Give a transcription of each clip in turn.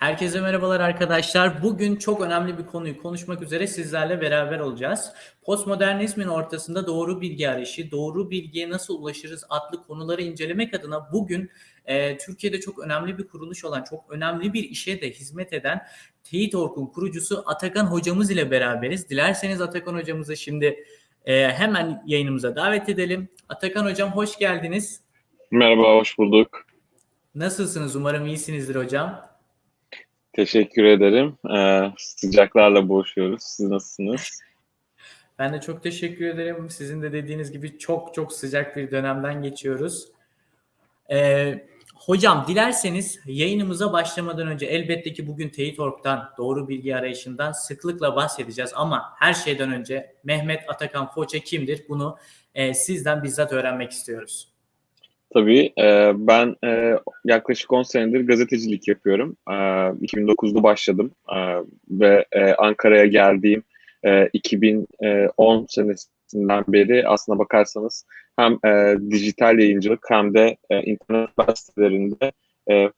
Herkese merhabalar arkadaşlar. Bugün çok önemli bir konuyu konuşmak üzere sizlerle beraber olacağız. Postmodernizmin ortasında doğru bilgi arayışı, doğru bilgiye nasıl ulaşırız adlı konuları incelemek adına bugün e, Türkiye'de çok önemli bir kuruluş olan, çok önemli bir işe de hizmet eden Teyit.org'un kurucusu Atakan hocamız ile beraberiz. Dilerseniz Atakan hocamızı şimdi e, hemen yayınımıza davet edelim. Atakan hocam hoş geldiniz. Merhaba, hoş bulduk. Nasılsınız? Umarım iyisinizdir hocam. Teşekkür ederim. Ee, sıcaklarla boğuşuyoruz. Siz nasılsınız? Ben de çok teşekkür ederim. Sizin de dediğiniz gibi çok çok sıcak bir dönemden geçiyoruz. Ee, hocam dilerseniz yayınımıza başlamadan önce elbette ki bugün Teyit.org'dan doğru bilgi arayışından sıklıkla bahsedeceğiz ama her şeyden önce Mehmet Atakan Foça kimdir? Bunu e, sizden bizzat öğrenmek istiyoruz. Tabii. E, ben e, yaklaşık 10 senedir gazetecilik yapıyorum. E, 2009'da başladım e, ve e, Ankara'ya geldiğim e, 2010 senesinden beri aslına bakarsanız hem dijital yayıncılık hem de internet sitelerinde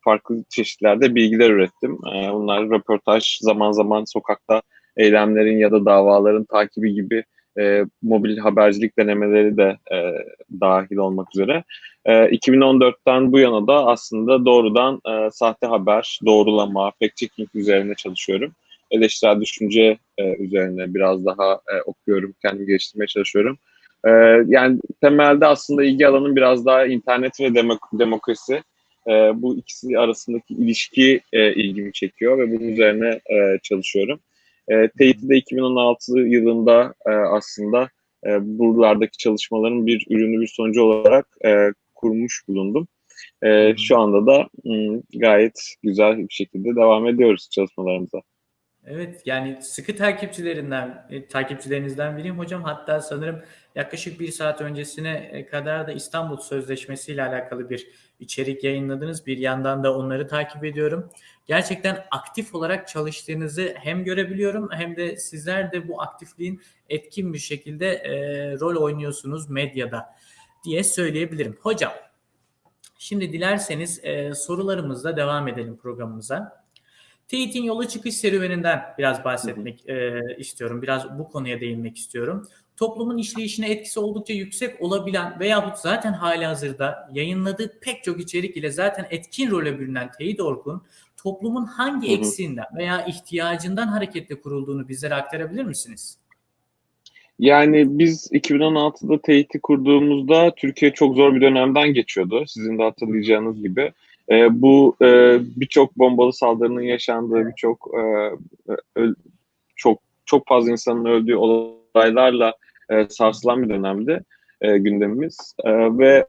farklı çeşitlerde bilgiler ürettim. Bunlar röportaj, zaman zaman sokakta eylemlerin ya da davaların takibi gibi e, mobil habercilik denemeleri de e, dahil olmak üzere. E, 2014'ten bu yana da aslında doğrudan e, sahte haber, doğrulama, fact checking üzerine çalışıyorum. Eleştirel düşünce e, üzerine biraz daha e, okuyorum, kendimi geliştirmeye çalışıyorum. E, yani temelde aslında ilgi alanım biraz daha internet ve demok demokrasi. E, bu ikisi arasındaki ilişki e, ilgimi çekiyor ve bunun üzerine e, çalışıyorum. E, de 2016 yılında e, aslında e, buralardaki çalışmaların bir ürünü, bir sonucu olarak e, kurmuş bulundum. E, şu anda da m, gayet güzel bir şekilde devam ediyoruz çalışmalarımıza. Evet yani sıkı takipçilerinden, e, takipçilerinizden biriyim hocam. Hatta sanırım yaklaşık bir saat öncesine e, kadar da İstanbul Sözleşmesi ile alakalı bir içerik yayınladınız. Bir yandan da onları takip ediyorum. Gerçekten aktif olarak çalıştığınızı hem görebiliyorum hem de sizler de bu aktifliğin etkin bir şekilde e, rol oynuyorsunuz medyada diye söyleyebilirim. Hocam şimdi dilerseniz e, sorularımızla devam edelim programımıza. Teyit'in yola çıkış serüveninden biraz bahsetmek e, istiyorum. Biraz bu konuya değinmek istiyorum. Toplumun işleyişine etkisi oldukça yüksek olabilen veyahut zaten hali hazırda yayınladığı pek çok içerik ile zaten etkin role bürünen Teyit.org'un toplumun hangi hı hı. eksiğinden veya ihtiyacından hareketle kurulduğunu bizlere aktarabilir misiniz? Yani biz 2016'da Teyit'i kurduğumuzda Türkiye çok zor bir dönemden geçiyordu. Sizin de hatırlayacağınız gibi. E, bu e, birçok bombalı saldırının yaşandığı birçok e, çok çok fazla insanın öldüğü olaylarla e, sarsılan bir dönemdi e, gündemimiz. E, ve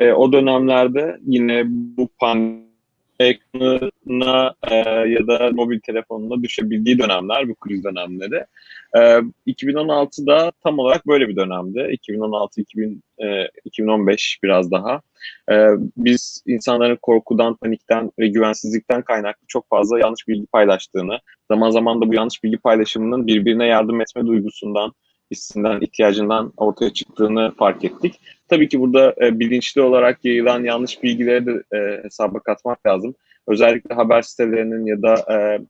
e, o dönemlerde yine bu pandemi ekranına e, ya da mobil telefonuna düşebildiği dönemler, bu kriz dönemleri. E, 2016'da tam olarak böyle bir dönemdi. 2016, 2000, e, 2015 biraz daha. E, biz insanların korkudan, panikten ve güvensizlikten kaynaklı çok fazla yanlış bilgi paylaştığını, zaman zaman da bu yanlış bilgi paylaşımının birbirine yardım etme duygusundan, hissinden, ihtiyacından ortaya çıktığını fark ettik. Tabii ki burada e, bilinçli olarak yayılan yanlış bilgileri de e, hesaba katmak lazım. Özellikle haber sitelerinin ya da e,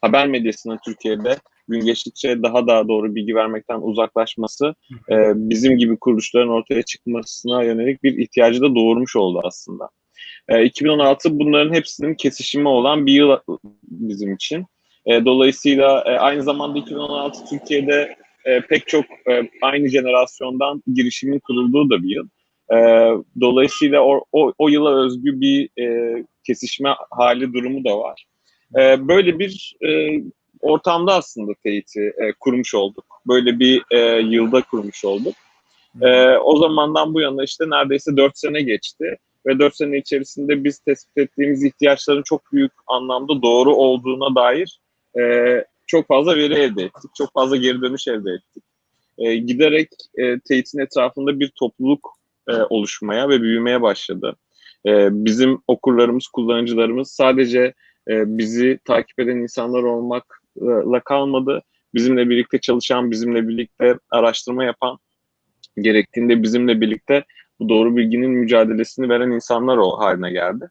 haber medyasının Türkiye'de gün geçtikçe daha da doğru bilgi vermekten uzaklaşması e, bizim gibi kuruluşların ortaya çıkmasına yönelik bir ihtiyacı da doğurmuş oldu aslında. E, 2016 bunların hepsinin kesişimi olan bir yıl bizim için. E, dolayısıyla e, aynı zamanda 2016 Türkiye'de e, pek çok e, aynı jenerasyondan girişimin kurulduğu da bir yıl. E, dolayısıyla o, o, o yıla özgü bir e, kesişme hali durumu da var. E, böyle bir e, ortamda aslında teyiti e, kurmuş olduk. Böyle bir e, yılda kurmuş olduk. E, o zamandan bu yana işte neredeyse 4 sene geçti ve 4 sene içerisinde biz tespit ettiğimiz ihtiyaçların çok büyük anlamda doğru olduğuna dair e, çok fazla veri elde ettik. Çok fazla geri dönüş elde ettik. E, giderek e, teyitin etrafında bir topluluk e, oluşmaya ve büyümeye başladı. E, bizim okurlarımız, kullanıcılarımız sadece e, bizi takip eden insanlar olmakla kalmadı. Bizimle birlikte çalışan, bizimle birlikte araştırma yapan, gerektiğinde bizimle birlikte bu doğru bilginin mücadelesini veren insanlar o haline geldi.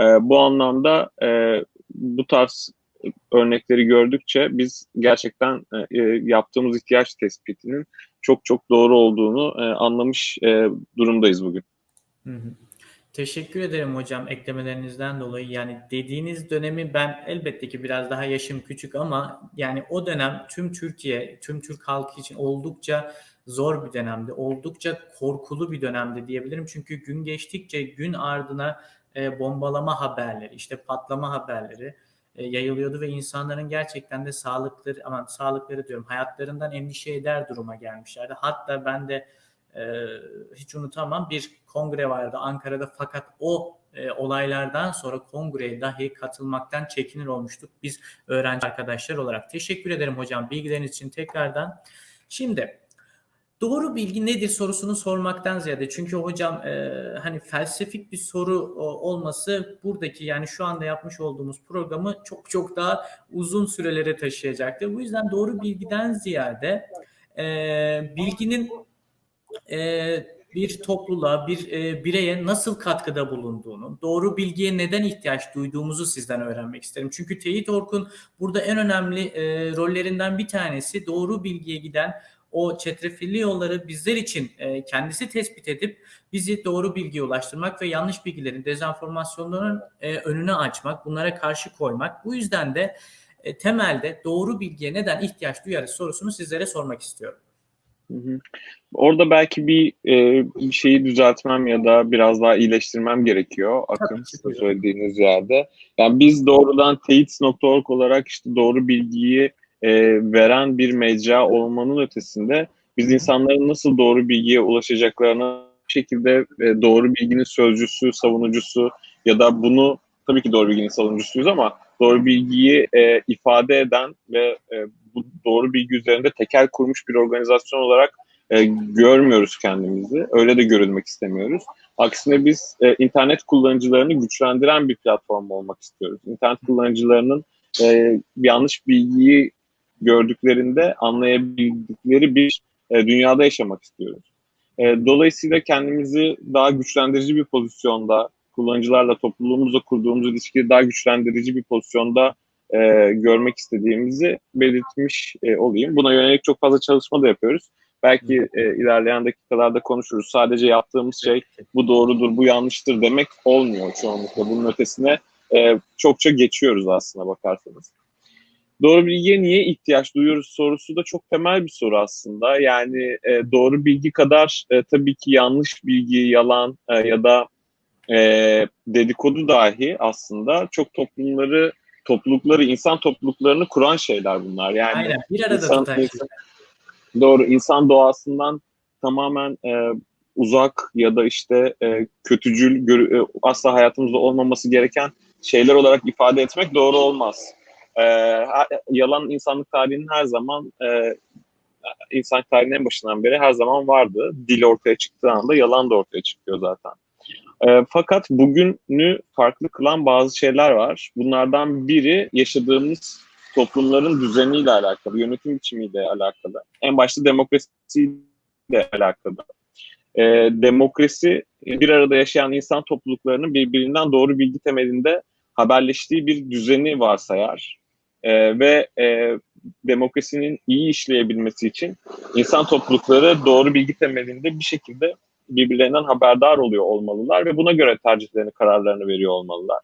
E, bu anlamda e, bu tarz örnekleri gördükçe biz gerçekten e, yaptığımız ihtiyaç tespitinin çok çok doğru olduğunu e, anlamış e, durumdayız bugün. Hı hı. Teşekkür ederim hocam eklemelerinizden dolayı. Yani dediğiniz dönemi ben elbette ki biraz daha yaşım küçük ama yani o dönem tüm Türkiye, tüm Türk halkı için oldukça zor bir dönemdi. Oldukça korkulu bir dönemdi diyebilirim. Çünkü gün geçtikçe gün ardına e, bombalama haberleri, işte patlama haberleri e, yayılıyordu ve insanların gerçekten de sağlıkları, aman sağlıkları diyorum, hayatlarından endişe eder duruma gelmişlerdi. Hatta ben de e, hiç unutamam bir kongre vardı Ankara'da fakat o e, olaylardan sonra kongreye dahi katılmaktan çekinir olmuştuk biz öğrenci arkadaşlar olarak. Teşekkür ederim hocam bilgileriniz için tekrardan. Şimdi doğru bilgi nedir sorusunu sormaktan ziyade çünkü hocam e, hani felsefik bir soru o, olması buradaki yani şu anda yapmış olduğumuz programı çok çok daha uzun sürelere taşıyacaktır. Bu yüzden doğru bilgiden ziyade e, bilginin e, bir topluluğa, bir e, bireye nasıl katkıda bulunduğunu, doğru bilgiye neden ihtiyaç duyduğumuzu sizden öğrenmek isterim. Çünkü Teyit Orkun burada en önemli e, rollerinden bir tanesi doğru bilgiye giden o çetrefilli yolları bizler için e, kendisi tespit edip bizi doğru bilgiye ulaştırmak ve yanlış bilgilerin, dezenformasyonların e, önüne açmak, bunlara karşı koymak. Bu yüzden de e, temelde doğru bilgiye neden ihtiyaç duyarız sorusunu sizlere sormak istiyorum. Hı hı. Orada belki bir, e, bir şeyi düzeltmem ya da biraz daha iyileştirmem gerekiyor Akın sizin söylediğiniz yerde. Yani biz doğrudan teyit.org olarak işte doğru bilgiyi e, veren bir mecra olmanın ötesinde biz insanların nasıl doğru bilgiye ulaşacaklarını bir şekilde e, doğru bilginin sözcüsü, savunucusu ya da bunu tabii ki doğru bilginin savunucusuyuz ama doğru bilgiyi e, ifade eden ve e, bu doğru bilgi üzerinde tekel kurmuş bir organizasyon olarak e, görmüyoruz kendimizi. Öyle de görülmek istemiyoruz. Aksine biz e, internet kullanıcılarını güçlendiren bir platform olmak istiyoruz. İnternet kullanıcılarının e, yanlış bilgiyi gördüklerinde anlayabildikleri bir e, dünyada yaşamak istiyoruz. E, dolayısıyla kendimizi daha güçlendirici bir pozisyonda, kullanıcılarla topluluğumuzla kurduğumuz ilişkiyi daha güçlendirici bir pozisyonda e, görmek istediğimizi belirtmiş e, olayım. Buna yönelik çok fazla çalışma da yapıyoruz. Belki e, ilerleyen dakikalarda konuşuruz. Sadece yaptığımız şey bu doğrudur, bu yanlıştır demek olmuyor çoğunlukla. Bunun ötesine e, çokça geçiyoruz aslında bakarsanız. Doğru bilgiye niye ihtiyaç duyuyoruz sorusu da çok temel bir soru aslında. Yani e, doğru bilgi kadar e, tabii ki yanlış bilgi, yalan e, ya da e, dedikodu dahi aslında çok toplumları toplulukları, insan topluluklarını kuran şeyler bunlar. Yani Aynen, bir arada insan, tutan insan, Doğru, insan doğasından tamamen e, uzak ya da işte e, kötücül, gör, e, asla hayatımızda olmaması gereken şeyler olarak ifade etmek doğru olmaz. E, yalan insanlık tarihinin her zaman e, insan tarihinin en başından beri her zaman vardı. Dil ortaya çıktığı anda yalan da ortaya çıkıyor zaten. E, fakat bugünü farklı kılan bazı şeyler var. Bunlardan biri yaşadığımız toplumların düzeniyle alakalı, yönetim biçimiyle alakalı. En başta demokrasiyle alakalı. E, demokrasi bir arada yaşayan insan topluluklarının birbirinden doğru bilgi temelinde haberleştiği bir düzeni varsayar. E, ve e, demokrasinin iyi işleyebilmesi için insan toplulukları doğru bilgi temelinde bir şekilde birbirlerinden haberdar oluyor olmalılar ve buna göre tercihlerini, kararlarını veriyor olmalılar.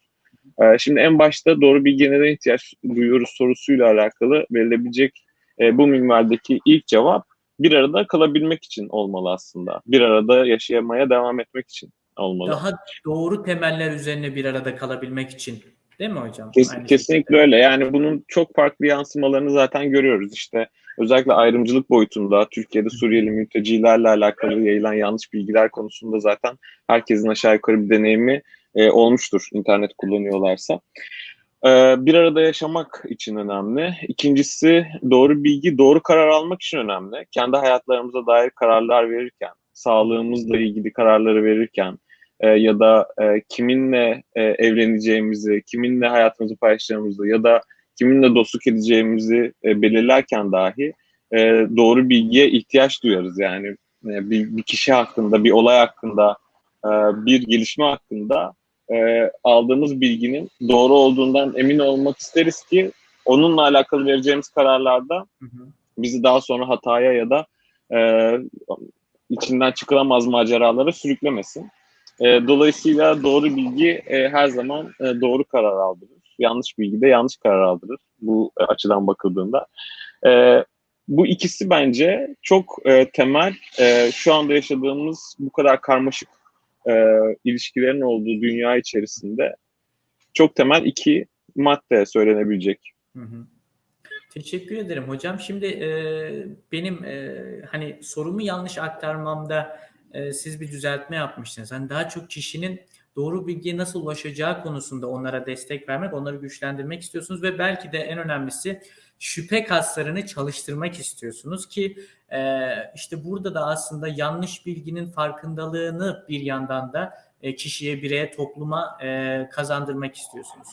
Ee, şimdi en başta doğru bilgiye neden ihtiyaç duyuyoruz sorusuyla alakalı verilebilecek e, bu minvaldeki ilk cevap bir arada kalabilmek için olmalı aslında. Bir arada yaşayamaya devam etmek için olmalı. Daha doğru temeller üzerine bir arada kalabilmek için. Değil mi hocam? Kes, kesinlikle öyle. Yani bunun çok farklı yansımalarını zaten görüyoruz. İşte özellikle ayrımcılık boyutunda Türkiye'de Suriyeli mültecilerle alakalı yayılan yanlış bilgiler konusunda zaten herkesin aşağı yukarı bir deneyimi e, olmuştur internet kullanıyorlarsa. E, bir arada yaşamak için önemli. İkincisi doğru bilgi, doğru karar almak için önemli. Kendi hayatlarımıza dair kararlar verirken, sağlığımızla ilgili kararları verirken e, ya da e, kiminle e, evleneceğimizi, kiminle hayatımızı paylaşacağımızı ya da kiminle dostluk edeceğimizi e, belirlerken dahi e, doğru bilgiye ihtiyaç duyarız. Yani e, bir, bir kişi hakkında, bir olay hakkında, e, bir gelişme hakkında e, aldığımız bilginin doğru olduğundan emin olmak isteriz ki onunla alakalı vereceğimiz kararlarda Hı hı. bizi daha sonra hataya ya da e, içinden çıkılamaz maceralara sürüklemesin. E, dolayısıyla doğru bilgi e, her zaman e, doğru karar aldırır. Yanlış bilgi de yanlış karar aldırır bu e, açıdan bakıldığında. E, bu ikisi bence çok e, temel e, şu anda yaşadığımız bu kadar karmaşık e, ilişkilerin olduğu dünya içerisinde çok temel iki madde söylenebilecek. Hı hı. Teşekkür ederim hocam. Şimdi e, benim e, hani sorumu yanlış aktarmamda e, siz bir düzeltme yapmıştınız. Hani daha çok kişinin doğru bilgiye nasıl ulaşacağı konusunda onlara destek vermek, onları güçlendirmek istiyorsunuz ve belki de en önemlisi şüphe kaslarını çalıştırmak istiyorsunuz ki e, işte burada da aslında yanlış bilginin farkındalığını bir yandan da e, kişiye, bireye, topluma e, kazandırmak istiyorsunuz.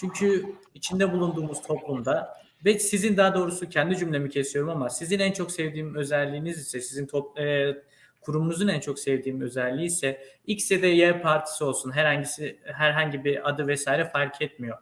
Çünkü içinde bulunduğumuz toplumda ve sizin daha doğrusu kendi cümlemi kesiyorum ama sizin en çok sevdiğim özelliğiniz ise sizin top, kurumunuzun en çok sevdiğim özelliği ise X ya Y partisi olsun herhangisi herhangi bir adı vesaire fark etmiyor.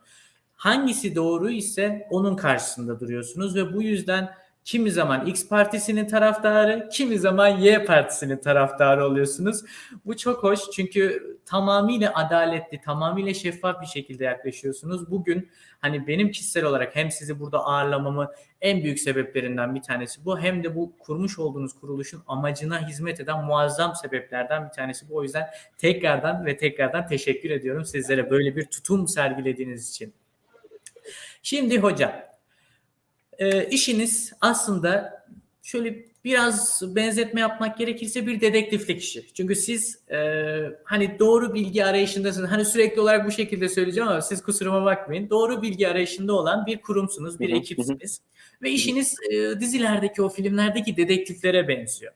Hangisi doğru ise onun karşısında duruyorsunuz ve bu yüzden kimi zaman X partisinin taraftarı, kimi zaman Y partisinin taraftarı oluyorsunuz. Bu çok hoş çünkü tamamıyla adaletli, tamamıyla şeffaf bir şekilde yaklaşıyorsunuz. Bugün hani benim kişisel olarak hem sizi burada ağırlamamı en büyük sebeplerinden bir tanesi bu hem de bu kurmuş olduğunuz kuruluşun amacına hizmet eden muazzam sebeplerden bir tanesi bu. O yüzden tekrardan ve tekrardan teşekkür ediyorum sizlere böyle bir tutum sergilediğiniz için. Şimdi hocam e, işiniz aslında şöyle biraz benzetme yapmak gerekirse bir dedektiflik işi. Çünkü siz e, hani doğru bilgi arayışındasınız. Hani sürekli olarak bu şekilde söyleyeceğim ama siz kusuruma bakmayın. Doğru bilgi arayışında olan bir kurumsunuz, bir ekipsiniz. Ve işiniz e, dizilerdeki o filmlerdeki dedektiflere benziyor.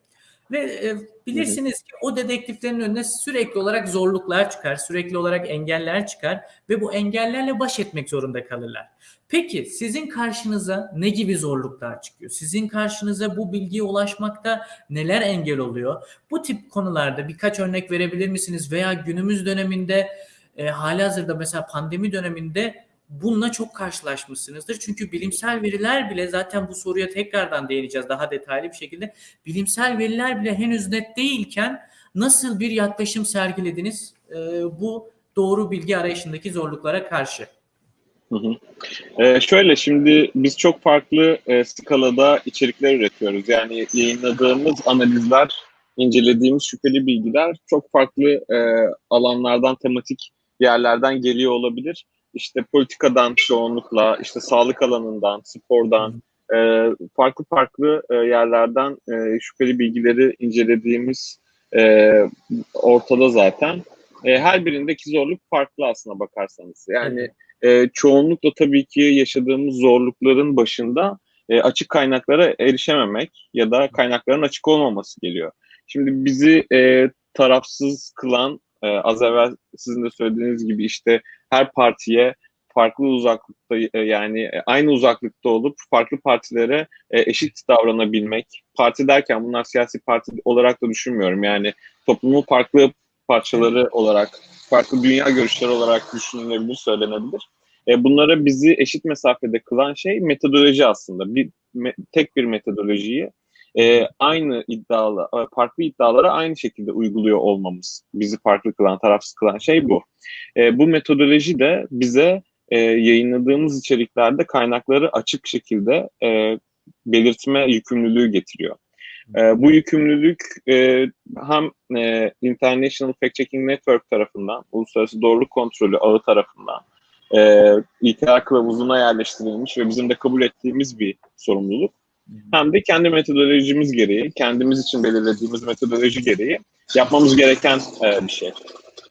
Ve e, bilirsiniz ki o dedektiflerin önüne sürekli olarak zorluklar çıkar, sürekli olarak engeller çıkar ve bu engellerle baş etmek zorunda kalırlar. Peki sizin karşınıza ne gibi zorluklar çıkıyor? Sizin karşınıza bu bilgiye ulaşmakta neler engel oluyor? Bu tip konularda birkaç örnek verebilir misiniz? Veya günümüz döneminde e, hali hazırda mesela pandemi döneminde bununla çok karşılaşmışsınızdır. Çünkü bilimsel veriler bile zaten bu soruya tekrardan değineceğiz daha detaylı bir şekilde. Bilimsel veriler bile henüz net değilken nasıl bir yaklaşım sergilediniz e, bu doğru bilgi arayışındaki zorluklara karşı? Hı şöyle şimdi biz çok farklı e, skalada içerikler üretiyoruz. Yani yayınladığımız analizler, incelediğimiz şüpheli bilgiler çok farklı e, alanlardan, tematik yerlerden geliyor olabilir. İşte politikadan çoğunlukla, işte sağlık alanından, spordan, e, farklı farklı e, yerlerden e, şüpheli bilgileri incelediğimiz e, ortada zaten. E, her birindeki zorluk farklı aslına bakarsanız. Yani e, çoğunlukla tabii ki yaşadığımız zorlukların başında e, açık kaynaklara erişememek ya da kaynakların açık olmaması geliyor. Şimdi bizi e, tarafsız kılan e, az evvel sizin de söylediğiniz gibi işte her partiye farklı uzaklıkta e, yani aynı uzaklıkta olup farklı partilere e, eşit davranabilmek. Parti derken bunlar siyasi parti olarak da düşünmüyorum. Yani toplumun farklı parçaları olarak, farklı dünya görüşleri olarak düşünülebilir, söylenebilir. E, bunlara bizi eşit mesafede kılan şey metodoloji aslında. Bir tek bir metodolojiyi e, aynı iddialı, farklı iddialara aynı şekilde uyguluyor olmamız. Bizi farklı kılan, tarafsız kılan şey bu. E, bu metodoloji de bize e, yayınladığımız içeriklerde kaynakları açık şekilde e, belirtme yükümlülüğü getiriyor. E, bu yükümlülük e, hem e, International Fact Checking Network tarafından, Uluslararası Doğruluk Kontrolü ağı tarafından e, İTR kılavuzuna yerleştirilmiş ve bizim de kabul ettiğimiz bir sorumluluk. Hem de kendi metodolojimiz gereği, kendimiz için belirlediğimiz metodoloji gereği yapmamız gereken e, bir şey.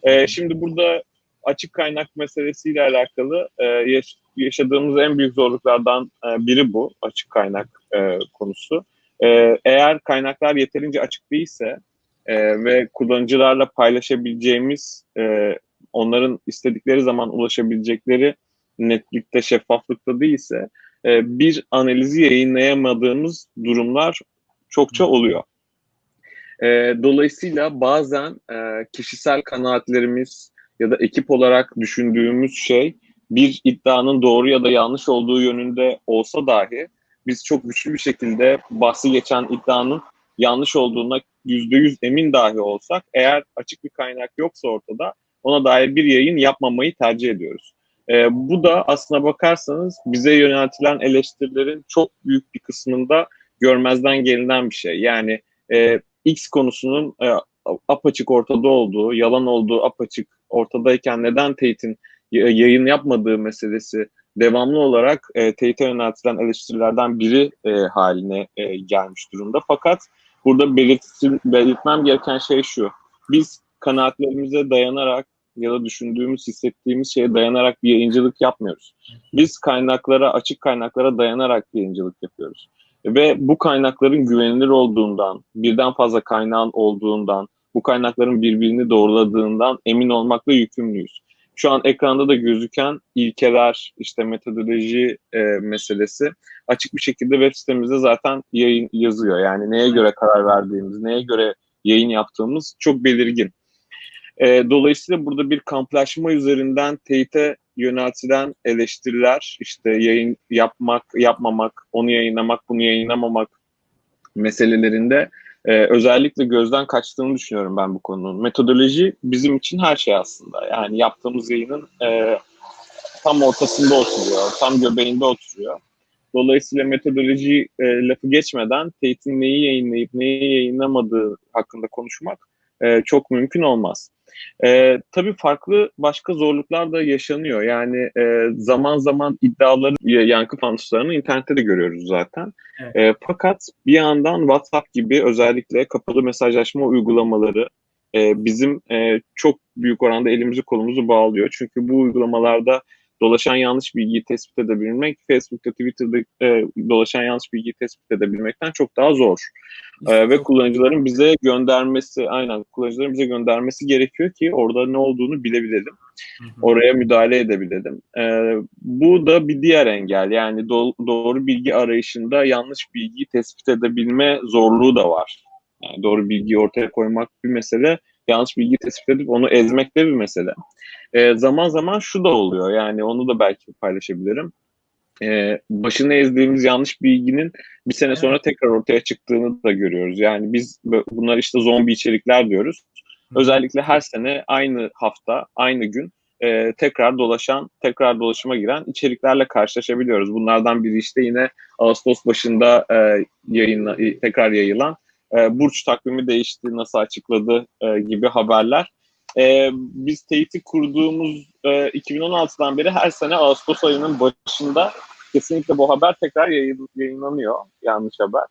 E, şimdi burada açık kaynak meselesiyle alakalı e, yaş- yaşadığımız en büyük zorluklardan e, biri bu açık kaynak e, konusu. E, eğer kaynaklar yeterince açık değilse e, ve kullanıcılarla paylaşabileceğimiz, e, onların istedikleri zaman ulaşabilecekleri netlikte, şeffaflıkta değilse e, bir analizi yayınlayamadığımız durumlar çokça oluyor. E, dolayısıyla bazen e, kişisel kanaatlerimiz ya da ekip olarak düşündüğümüz şey bir iddianın doğru ya da yanlış olduğu yönünde olsa dahi biz çok güçlü bir şekilde bahsi geçen iddianın yanlış olduğuna yüzde yüz emin dahi olsak eğer açık bir kaynak yoksa ortada ona dair bir yayın yapmamayı tercih ediyoruz. Ee, bu da aslına bakarsanız bize yöneltilen eleştirilerin çok büyük bir kısmında görmezden gelinen bir şey. Yani e, X konusunun e, apaçık ortada olduğu, yalan olduğu apaçık ortadayken neden Tate'in yayın yapmadığı meselesi devamlı olarak e, Tate'e yöneltilen eleştirilerden biri e, haline e, gelmiş durumda. Fakat burada belirtmem gereken şey şu. Biz kanaatlerimize dayanarak ya da düşündüğümüz, hissettiğimiz şeye dayanarak bir yayıncılık yapmıyoruz. Biz kaynaklara, açık kaynaklara dayanarak yayıncılık yapıyoruz. Ve bu kaynakların güvenilir olduğundan, birden fazla kaynağın olduğundan, bu kaynakların birbirini doğruladığından emin olmakla yükümlüyüz. Şu an ekranda da gözüken ilkeler, işte metodoloji e, meselesi açık bir şekilde web sitemizde zaten yayın yazıyor. Yani neye göre karar verdiğimiz, neye göre yayın yaptığımız çok belirgin. E, dolayısıyla burada bir kamplaşma üzerinden teyite yöneltilen eleştiriler, işte yayın yapmak, yapmamak, onu yayınlamak, bunu yayınlamamak meselelerinde e, özellikle gözden kaçtığını düşünüyorum ben bu konunun. Metodoloji bizim için her şey aslında. Yani yaptığımız yayının e, tam ortasında oturuyor, tam göbeğinde oturuyor. Dolayısıyla metodoloji e, lafı geçmeden Tate'in neyi yayınlayıp neyi yayınlamadığı hakkında konuşmak e, çok mümkün olmaz. E, tabii farklı başka zorluklar da yaşanıyor. Yani e, zaman zaman iddiaları, yankı fanuslarını internette de görüyoruz zaten. Evet. E, fakat bir yandan WhatsApp gibi özellikle kapalı mesajlaşma uygulamaları e, bizim e, çok büyük oranda elimizi kolumuzu bağlıyor. Çünkü bu uygulamalarda dolaşan yanlış bilgiyi tespit edebilmek, Facebook'ta, Twitter'da e, dolaşan yanlış bilgiyi tespit edebilmekten çok daha zor. E, ve kullanıcıların bize göndermesi, aynen kullanıcıların bize göndermesi gerekiyor ki orada ne olduğunu bilebilelim. Oraya müdahale edebilelim. E, bu da bir diğer engel. Yani do- doğru bilgi arayışında yanlış bilgiyi tespit edebilme zorluğu da var. Yani doğru bilgiyi ortaya koymak bir mesele, yanlış bilgi tespit edip onu ezmek de bir mesele. E, zaman zaman şu da oluyor yani onu da belki paylaşabilirim. E, başını ezdiğimiz yanlış bilginin bir sene sonra tekrar ortaya çıktığını da görüyoruz. Yani biz bunlar işte zombi içerikler diyoruz. Özellikle her sene aynı hafta, aynı gün e, tekrar dolaşan, tekrar dolaşıma giren içeriklerle karşılaşabiliyoruz. Bunlardan biri işte yine Ağustos başında e, yayınla, tekrar yayılan e, burç takvimi değişti, nasıl açıkladı e, gibi haberler. E, biz Tate'i kurduğumuz e, 2016'dan beri her sene Ağustos ayının başında kesinlikle bu haber tekrar yayın, yayınlanıyor. Yanlış haber.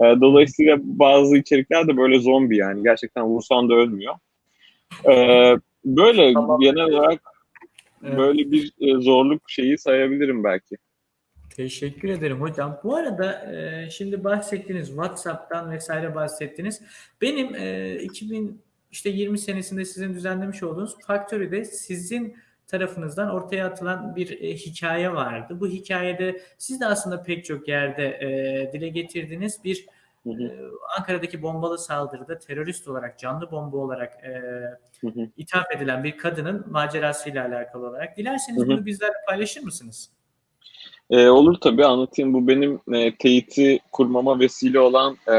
E, dolayısıyla bazı içerikler de böyle zombi yani. Gerçekten vursan da ölmüyor. E, böyle tamam. genel olarak evet. böyle bir zorluk şeyi sayabilirim belki. Teşekkür ederim hocam. Bu arada e, şimdi bahsettiniz WhatsApp'tan vesaire bahsettiniz. Benim e, 2000 işte 20 senesinde sizin düzenlemiş olduğunuz Factory'de sizin tarafınızdan ortaya atılan bir e, hikaye vardı. Bu hikayede siz de aslında pek çok yerde e, dile getirdiğiniz bir hı hı. E, Ankara'daki bombalı saldırıda terörist olarak, canlı bomba olarak e, hı hı. ithaf edilen bir kadının macerasıyla alakalı olarak. Dilerseniz hı hı. bunu bizlerle paylaşır mısınız? E, olur tabii anlatayım. Bu benim e, teyiti kurmama vesile olan e,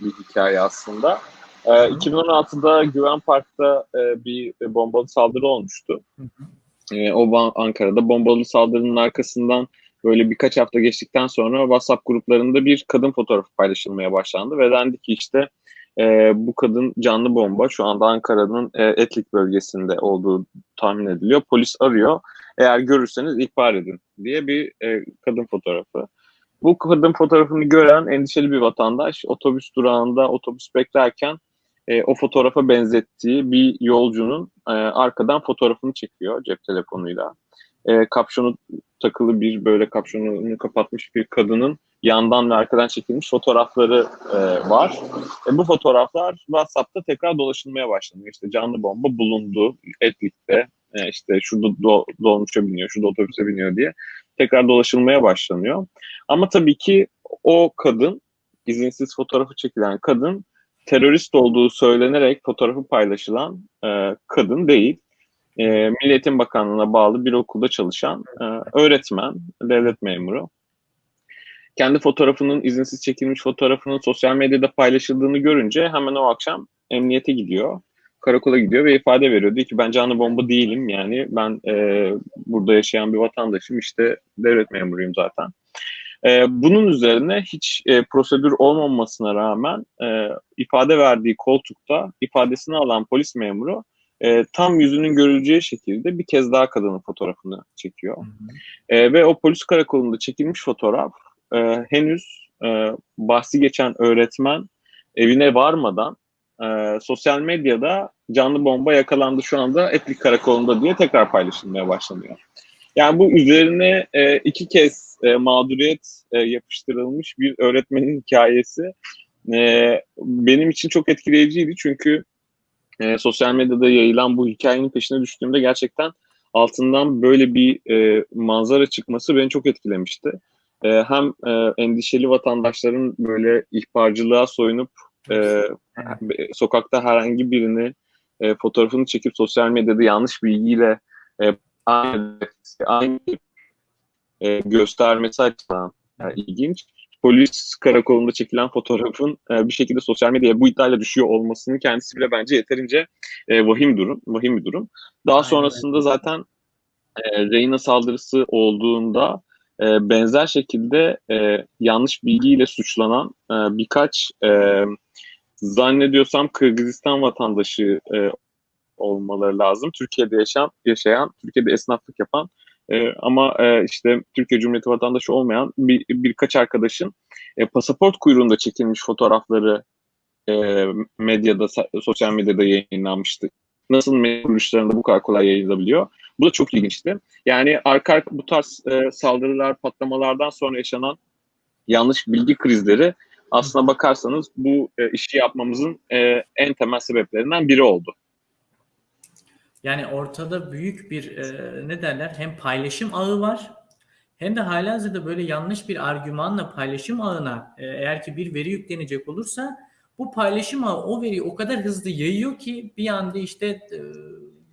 bir hikaye aslında. E, 2016'da Güven Park'ta e, bir bombalı saldırı olmuştu. E, o Ankara'da bombalı saldırının arkasından böyle birkaç hafta geçtikten sonra WhatsApp gruplarında bir kadın fotoğrafı paylaşılmaya başlandı ve dendi ki işte e, bu kadın canlı bomba şu anda Ankara'nın e, Etlik bölgesinde olduğu tahmin ediliyor. Polis arıyor. Eğer görürseniz ihbar edin diye bir e, kadın fotoğrafı. Bu kadın fotoğrafını gören endişeli bir vatandaş otobüs durağında otobüs beklerken e, o fotoğrafa benzettiği bir yolcunun e, arkadan fotoğrafını çekiyor cep telefonuyla. E, kapşonu takılı bir böyle kapşonunu kapatmış bir kadının yandan ve arkadan çekilmiş fotoğrafları e, var. E, bu fotoğraflar WhatsApp'ta tekrar dolaşılmaya başlanıyor. İşte canlı bomba bulundu Etlik'te. E, işte şurada do, dolmuşa biniyor, şurada otobüse biniyor diye tekrar dolaşılmaya başlanıyor. Ama tabii ki o kadın, izinsiz fotoğrafı çekilen kadın terörist olduğu söylenerek fotoğrafı paylaşılan e, kadın değil. e, Milli Eğitim Bakanlığı'na bağlı bir okulda çalışan e, öğretmen, devlet memuru. Kendi fotoğrafının, izinsiz çekilmiş fotoğrafının sosyal medyada paylaşıldığını görünce hemen o akşam emniyete gidiyor. Karakola gidiyor ve ifade veriyor. Diyor ki ben canlı bomba değilim yani ben e, burada yaşayan bir vatandaşım işte devlet memuruyum zaten. E, bunun üzerine hiç e, prosedür olmamasına rağmen e, ifade verdiği koltukta ifadesini alan polis memuru e, tam yüzünün görüleceği şekilde bir kez daha kadının fotoğrafını çekiyor. Hı hı. E, ve o polis karakolunda çekilmiş fotoğraf e, henüz e, bahsi geçen öğretmen evine varmadan e, sosyal medyada canlı bomba yakalandı şu anda Etlik Karakolu'nda diye tekrar paylaşılmaya başlanıyor. Yani bu üzerine e, iki kez e, mağduriyet e, yapıştırılmış bir öğretmenin hikayesi e, benim için çok etkileyiciydi çünkü e, sosyal medyada yayılan bu hikayenin peşine düştüğümde gerçekten altından böyle bir e, manzara çıkması beni çok etkilemişti. E, hem e, endişeli vatandaşların böyle ihbarcılığa soyunup e, sokakta herhangi birini e, fotoğrafını çekip sosyal medyada yanlış bilgiyle e, aynı, aynı e, göstermesi açısından e, ilginç. Polis karakolunda çekilen fotoğrafın e, bir şekilde sosyal medyaya bu iddiayla düşüyor olmasının kendisi bile bence yeterince e, vahim durum, vahim bir durum. Daha Aynen. sonrasında zaten e, Reyna saldırısı olduğunda e, benzer şekilde e, yanlış bilgiyle suçlanan e, birkaç e, zannediyorsam Kırgızistan vatandaşı e, olmaları lazım. Türkiye'de yaşayan, yaşayan, Türkiye'de esnaflık yapan e, ama e, işte Türkiye Cumhuriyeti vatandaşı olmayan bir, birkaç arkadaşın e, pasaport kuyruğunda çekilmiş fotoğrafları e, medyada, sosyal medyada yayınlanmıştı. Nasıl medya bu kadar kolay yayılabiliyor? Bu da çok ilginçti. Yani arka arka bu tarz e, saldırılar, patlamalardan sonra yaşanan yanlış bilgi krizleri aslına bakarsanız bu e, işi yapmamızın e, en temel sebeplerinden biri oldu. Yani ortada büyük bir e, ne derler hem paylaşım ağı var hem de halihazırda böyle yanlış bir argümanla paylaşım ağına e, eğer ki bir veri yüklenecek olursa bu paylaşım ağı o veriyi o kadar hızlı yayıyor ki bir anda işte e,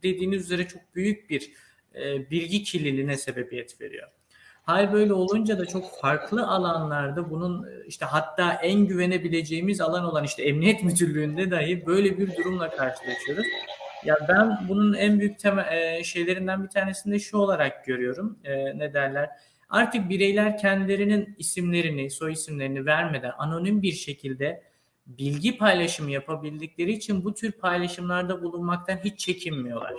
dediğiniz üzere çok büyük bir e, bilgi kirliliğine sebebiyet veriyor. Hal böyle olunca da çok farklı alanlarda bunun e, işte hatta en güvenebileceğimiz alan olan işte emniyet müdürlüğünde dahi böyle bir durumla karşılaşıyoruz. Ya ben bunun en büyük tema, e, şeylerinden bir tanesini de şu olarak görüyorum. E, ne derler? Artık bireyler kendilerinin isimlerini, soy isimlerini vermeden anonim bir şekilde bilgi paylaşımı yapabildikleri için bu tür paylaşımlarda bulunmaktan hiç çekinmiyorlar.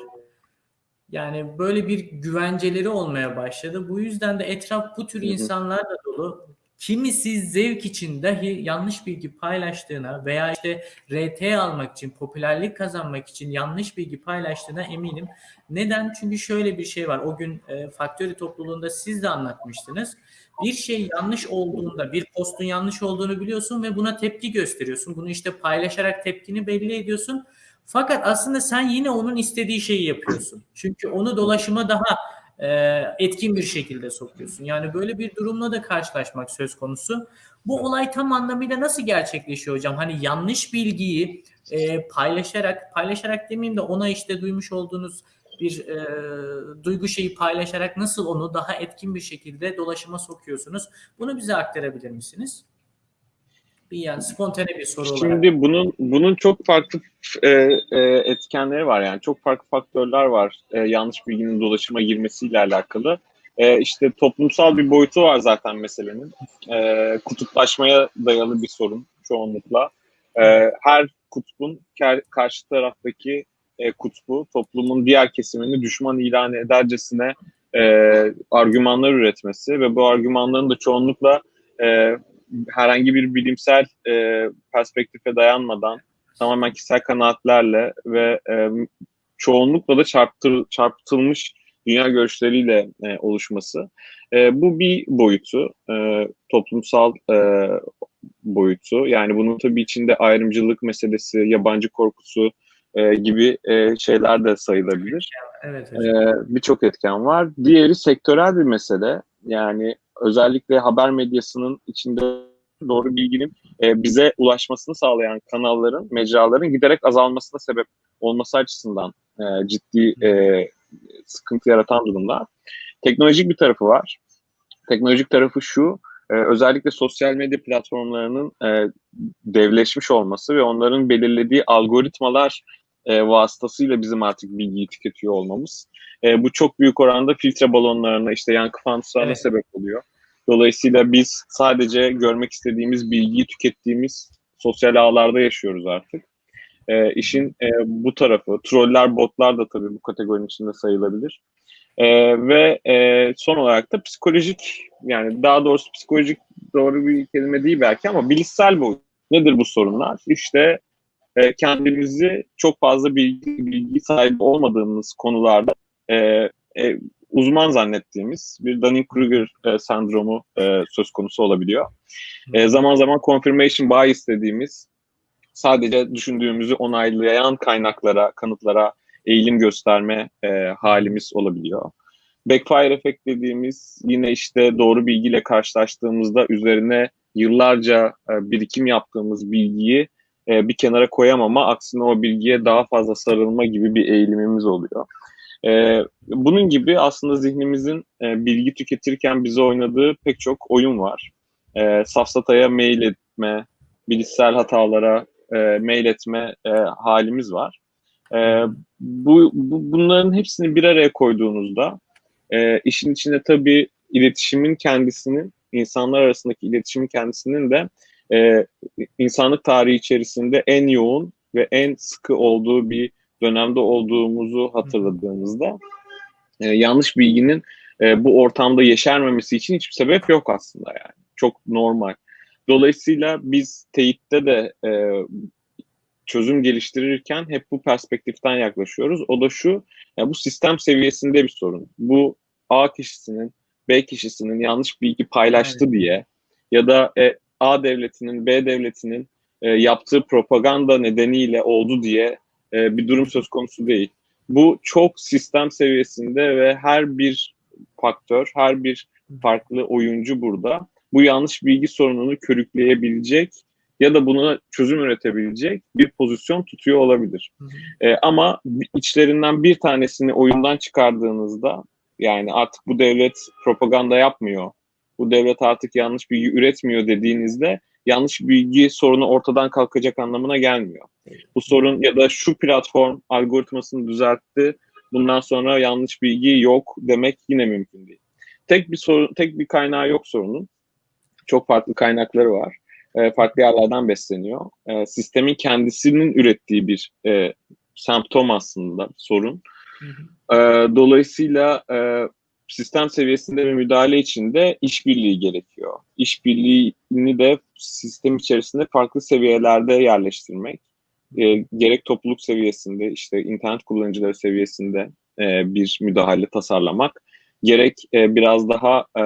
Yani böyle bir güvenceleri olmaya başladı. Bu yüzden de etraf bu tür insanlarla dolu. Kimisi zevk için dahi yanlış bilgi paylaştığına veya işte RT almak için, popülerlik kazanmak için yanlış bilgi paylaştığına eminim. Neden? Çünkü şöyle bir şey var. O gün e, Factory topluluğunda siz de anlatmıştınız. Bir şey yanlış olduğunda, bir postun yanlış olduğunu biliyorsun ve buna tepki gösteriyorsun. Bunu işte paylaşarak tepkini belli ediyorsun. Fakat aslında sen yine onun istediği şeyi yapıyorsun. Çünkü onu dolaşıma daha e, etkin bir şekilde sokuyorsun. Yani böyle bir durumla da karşılaşmak söz konusu. Bu olay tam anlamıyla nasıl gerçekleşiyor hocam? Hani yanlış bilgiyi e, paylaşarak, paylaşarak demeyeyim de ona işte duymuş olduğunuz bir e, duygu şeyi paylaşarak nasıl onu daha etkin bir şekilde dolaşıma sokuyorsunuz? Bunu bize aktarabilir misiniz? Bir yani spontane bir soru Şimdi olarak. Bunun bunun çok farklı e, e, etkenleri var yani çok farklı faktörler var e, yanlış bilginin dolaşıma girmesiyle alakalı. E, işte toplumsal bir boyutu var zaten meselenin. E, kutuplaşmaya dayalı bir sorun çoğunlukla. E, her kutbun karşı taraftaki e, kutbu toplumun diğer kesimini düşman ilan edercesine e, argümanlar üretmesi ve bu argümanların da çoğunlukla e, herhangi bir bilimsel e, perspektife dayanmadan tamamen kişisel kanaatlerle ve e, çoğunlukla da çarptır, çarpıtılmış dünya görüşleriyle e, oluşması. E, bu bir boyutu, e, toplumsal e, boyutu. Yani bunun tabii içinde ayrımcılık meselesi, yabancı korkusu e, gibi e, şeyler de sayılabilir. Evet, evet. E, Birçok etken var. Diğeri sektörel bir mesele. Yani özellikle haber medyasının içinde doğru bilginin e, bize ulaşmasını sağlayan kanalların, mecraların giderek azalmasına sebep olması açısından e, ciddi e, sıkıntı yaratan durumlar. Teknolojik bir tarafı var. Teknolojik tarafı şu, e, özellikle sosyal medya platformlarının e, devleşmiş olması ve onların belirlediği algoritmalar e, vasıtasıyla bizim artık bilgiyi tüketiyor olmamız. E, bu çok büyük oranda filtre balonlarına, işte yankı fanuslarına evet. sebep oluyor. Dolayısıyla biz sadece görmek istediğimiz bilgiyi tükettiğimiz sosyal ağlarda yaşıyoruz artık. E, işin e, bu tarafı, troller, botlar da tabii bu kategorinin içinde sayılabilir. E, ve e, son olarak da psikolojik, yani daha doğrusu psikolojik doğru bir kelime değil belki ama bilişsel boyut. Nedir bu sorunlar? İşte e, kendimizi çok fazla bilgi, bilgi sahibi olmadığımız konularda e, e, uzman zannettiğimiz bir Dunning-Kruger e, sendromu e, söz konusu olabiliyor. E, zaman zaman confirmation bias dediğimiz sadece düşündüğümüzü onaylayan kaynaklara, kanıtlara eğilim gösterme e, halimiz olabiliyor. Backfire efekt dediğimiz yine işte doğru bilgiyle karşılaştığımızda üzerine yıllarca e, birikim yaptığımız bilgiyi e, bir kenara koyamama, aksine o bilgiye daha fazla sarılma gibi bir eğilimimiz oluyor. E, bunun gibi aslında zihnimizin e, bilgi tüketirken bize oynadığı pek çok oyun var. E, safsataya mail etme, bilişsel hatalara e, mail etme e, halimiz var. E, bu, bu bunların hepsini bir araya koyduğunuzda e, işin içinde tabii iletişimin kendisinin, insanlar arasındaki iletişimin kendisinin de e, insanlık tarihi içerisinde en yoğun ve en sıkı olduğu bir dönemde olduğumuzu hatırladığımızda e, yanlış bilginin e, bu ortamda yeşermemesi için hiçbir sebep yok aslında yani. Çok normal. Dolayısıyla biz teyitte de e, çözüm geliştirirken hep bu perspektiften yaklaşıyoruz. O da şu, yani bu sistem seviyesinde bir sorun. Bu A kişisinin, B kişisinin yanlış bilgi paylaştı evet. diye ya da e, A devletinin, B devletinin e, yaptığı propaganda nedeniyle oldu diye e, bir durum söz konusu değil. Bu çok sistem seviyesinde ve her bir faktör, her bir farklı oyuncu burada bu yanlış bilgi sorununu körükleyebilecek ya da buna çözüm üretebilecek bir pozisyon tutuyor olabilir. E, ama içlerinden bir tanesini oyundan çıkardığınızda yani artık bu devlet propaganda yapmıyor, bu devlet artık yanlış bilgi üretmiyor dediğinizde yanlış bilgi sorunu ortadan kalkacak anlamına gelmiyor. Bu sorun ya da şu platform algoritmasını düzeltti, bundan sonra yanlış bilgi yok demek yine mümkün değil. Tek bir sorun, tek bir kaynağı yok sorunun. Çok farklı kaynakları var. E, farklı yerlerden besleniyor. E, sistemin kendisinin ürettiği bir e, semptom aslında sorun. Hı hı. E, dolayısıyla e, sistem seviyesinde bir müdahale için de işbirliği gerekiyor. İşbirliğini de sistem içerisinde farklı seviyelerde yerleştirmek. E, gerek topluluk seviyesinde, işte internet kullanıcıları seviyesinde e, bir müdahale tasarlamak, gerek e, biraz daha e,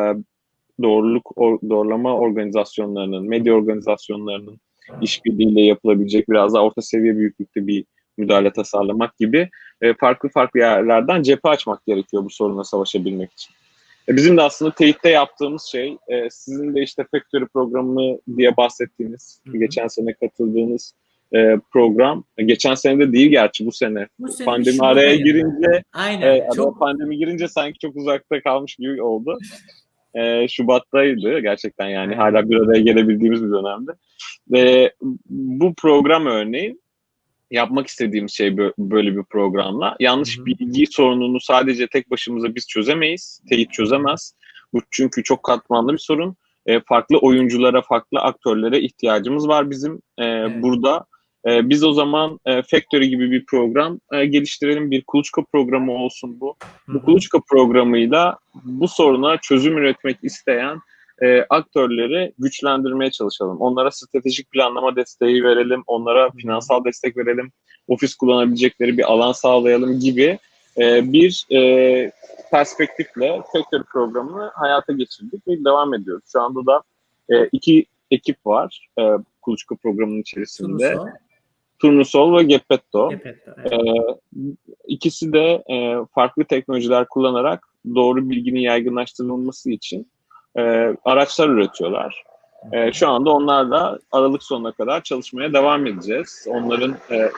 doğruluk or, doğrulama organizasyonlarının, medya organizasyonlarının işbirliğiyle yapılabilecek biraz daha orta seviye büyüklükte bir müdahale tasarlamak gibi e, farklı farklı yerlerden cephe açmak gerekiyor bu sorunla savaşabilmek için. E, bizim de aslında teyitte yaptığımız şey, e, sizin de işte Factory programı diye bahsettiğiniz, Hı-hı. geçen sene katıldığınız e, program, geçen sene de değil gerçi bu sene. Bu sene pandemi araya yani. girince, Aynen, e, çok... pandemi girince sanki çok uzakta kalmış gibi oldu. e, Şubat'taydı gerçekten yani hala bir araya gelebildiğimiz bir dönemde. Ve bu program örneğin yapmak istediğimiz şey böyle bir programla. Yanlış Hı-hı. bilgi sorununu sadece tek başımıza biz çözemeyiz. Teyit çözemez. Bu çünkü çok katmanlı bir sorun. E, farklı oyunculara, farklı aktörlere ihtiyacımız var bizim e, evet. burada. E, biz o zaman e, Factory gibi bir program e, geliştirelim. Bir kuluçka programı olsun bu. Hı-hı. Bu kuluçka programıyla bu soruna çözüm üretmek isteyen e, aktörleri güçlendirmeye çalışalım. Onlara stratejik planlama desteği verelim, onlara finansal destek verelim, ofis kullanabilecekleri bir alan sağlayalım gibi e, bir e, perspektifle Factory programını hayata geçirdik ve devam ediyoruz. Şu anda da e, iki ekip var e, Kuluçka programının içerisinde. Turnusol, Turnusol ve Geppetto. Geppetto evet. e, ikisi de e, farklı teknolojiler kullanarak doğru bilginin yaygınlaştırılması için e, araçlar üretiyorlar. E, şu anda onlarla Aralık sonuna kadar çalışmaya devam edeceğiz. Onların e,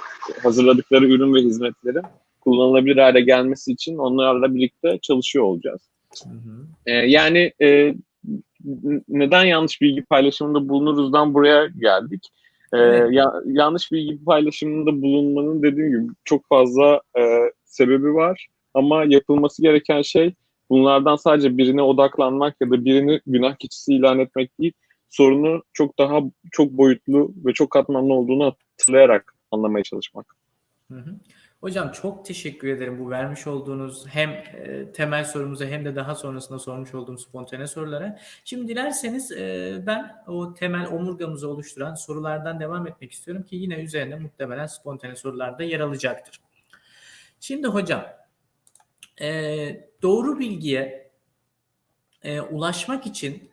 hazırladıkları ürün ve hizmetlerin kullanılabilir hale gelmesi için onlarla birlikte çalışıyor olacağız. Hı hı. Ee, yani e, neden yanlış bilgi paylaşımında bulunuruzdan buraya geldik. Evet. ya, yanlış bilgi paylaşımında bulunmanın dediğim gibi çok fazla e, sebebi var. Ama yapılması gereken şey bunlardan sadece birine odaklanmak ya da birini günah keçisi ilan etmek değil, sorunu çok daha çok boyutlu ve çok katmanlı olduğunu hatırlayarak anlamaya çalışmak. Hı hı. Hocam çok teşekkür ederim bu vermiş olduğunuz hem e, temel sorumuza hem de daha sonrasında sormuş olduğum spontane sorulara. Şimdi dilerseniz e, ben o temel omurgamızı oluşturan sorulardan devam etmek istiyorum ki yine üzerine muhtemelen spontane sorular da yer alacaktır. Şimdi hocam e, doğru bilgiye e, ulaşmak için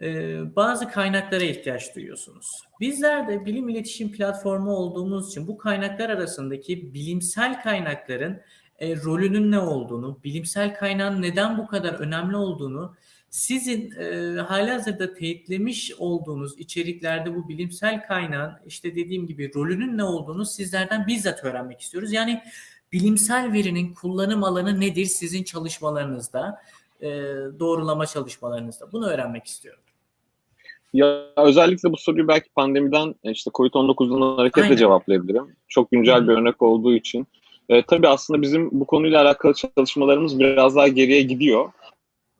e, bazı kaynaklara ihtiyaç duyuyorsunuz. Bizler de bilim iletişim platformu olduğumuz için bu kaynaklar arasındaki bilimsel kaynakların e, rolünün ne olduğunu, bilimsel kaynağın neden bu kadar önemli olduğunu, sizin e, halihazırda teyitlemiş olduğunuz içeriklerde bu bilimsel kaynağın işte dediğim gibi rolünün ne olduğunu sizlerden bizzat öğrenmek istiyoruz. Yani bilimsel verinin kullanım alanı nedir sizin çalışmalarınızda, e, doğrulama çalışmalarınızda? Bunu öğrenmek istiyorum. Ya özellikle bu soruyu belki pandemiden işte Covid-19'dan hareketle Aynen. cevaplayabilirim. Çok güncel Hı. bir örnek olduğu için. E, tabii aslında bizim bu konuyla alakalı çalışmalarımız biraz daha geriye gidiyor.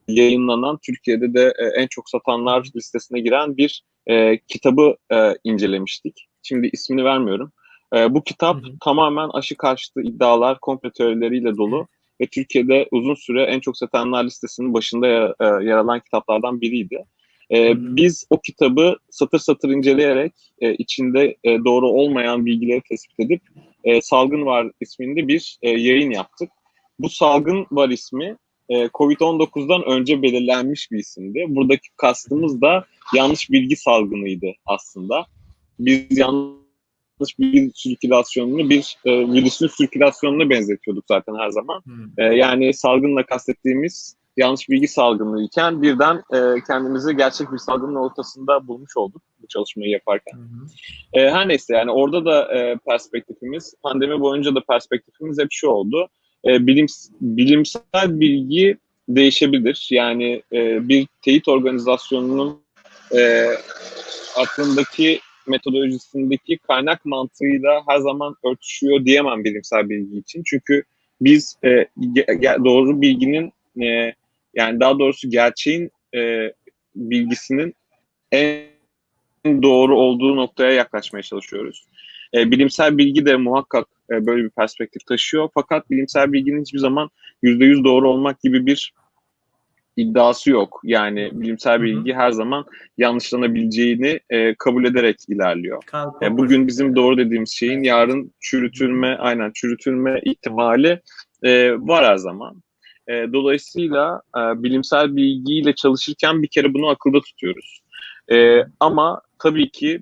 Yayınlanan Türkiye'de de e, en çok satanlar listesine giren bir e, kitabı e, incelemiştik. Şimdi ismini vermiyorum. E, bu kitap Hı hı. tamamen aşı karşıtı iddialar, komplo teorileriyle dolu ve Türkiye'de uzun süre en çok satanlar listesinin başında ya- e, yer alan kitaplardan biriydi. E, biz o kitabı satır satır inceleyerek e, içinde e, doğru olmayan bilgileri tespit edip e, Salgın Var isminde bir e, yayın yaptık. Bu Salgın Var ismi e, Covid-19'dan önce belirlenmiş bir isimdi. Buradaki kastımız da yanlış bilgi salgınıydı aslında. Biz yanlış bilgi sirkülasyonunu bir e, virüsün sirkülasyonuna benzetiyorduk zaten her zaman. Hı. E, yani salgınla kastettiğimiz yanlış bilgi salgını iken birden e, kendimizi gerçek bir salgının ortasında bulmuş olduk bu çalışmayı yaparken. Hı hı. E, her neyse yani orada da e, perspektifimiz, pandemi boyunca da perspektifimiz hep şu oldu. E, bilim, bilimsel bilgi değişebilir. Yani e, bir teyit organizasyonunun e, aklındaki metodolojisindeki kaynak mantığıyla her zaman örtüşüyor diyemem bilimsel bilgi için. Çünkü biz e, doğru bilginin e, yani daha doğrusu gerçeğin e, bilgisinin en doğru olduğu noktaya yaklaşmaya çalışıyoruz. E, bilimsel bilgi de muhakkak e, böyle bir perspektif taşıyor. Fakat bilimsel bilginin hiçbir zaman %100 doğru olmak gibi bir iddiası yok. Yani bilimsel bilgi her zaman yanlışlanabileceğini e, kabul ederek ilerliyor. E, bugün bizim doğru dediğimiz şeyin yarın çürütülme, aynen çürütülme ihtimali e, var her zaman. E, dolayısıyla e, bilimsel bilgiyle çalışırken bir kere bunu akılda tutuyoruz. E, ama tabii ki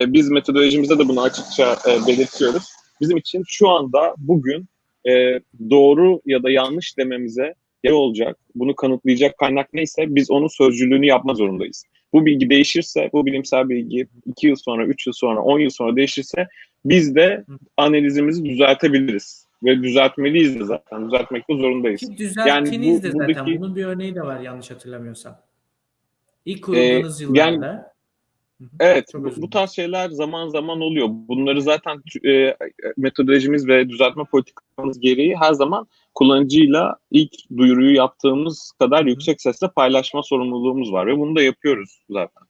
e, biz metodolojimizde de bunu açıkça e, belirtiyoruz. Bizim için şu anda bugün e, doğru ya da yanlış dememize yer olacak, bunu kanıtlayacak kaynak neyse biz onun sözcülüğünü yapma zorundayız. Bu bilgi değişirse, bu bilimsel bilgi 2 yıl sonra, 3 yıl sonra, 10 yıl sonra değişirse biz de analizimizi düzeltebiliriz. Ve düzeltmeliyiz de zaten. Düzeltmekte zorundayız. Ki düzelttiniz de bu- buradaki- zaten. Bunun bir örneği de var yanlış hatırlamıyorsam. İlk kurulduğunuz Ee, yıllarda. Hı. Evet, Çok bu, tarz şeyler zaman zaman oluyor. Bunları zaten e, metodolojimiz ve düzeltme politikamız gereği her zaman kullanıcıyla ilk duyuruyu yaptığımız kadar yüksek sesle paylaşma sorumluluğumuz var ve bunu da yapıyoruz zaten.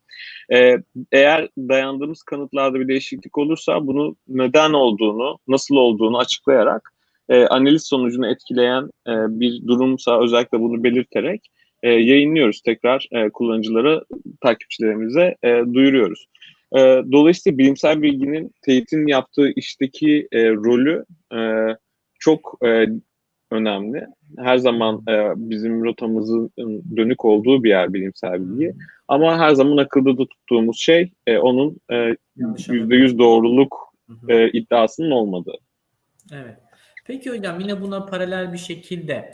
E, eğer dayandığımız kanıtlarda bir değişiklik olursa bunu neden olduğunu, nasıl olduğunu açıklayarak e, analiz sonucunu etkileyen e, bir durumsa özellikle bunu belirterek e, yayınlıyoruz tekrar e, kullanıcılara, takipçilerimize e, duyuruyoruz. E, dolayısıyla bilimsel bilginin teyitin yaptığı işteki e, rolü e, çok e, önemli. Her zaman e, bizim rotamızın dönük olduğu bir yer bilimsel bilgi. Ama her zaman akılda da tuttuğumuz şey e, onun e, Yanlış %100 doğruluk e, iddiasının olmadığı. Evet. Peki hocam yine buna paralel bir şekilde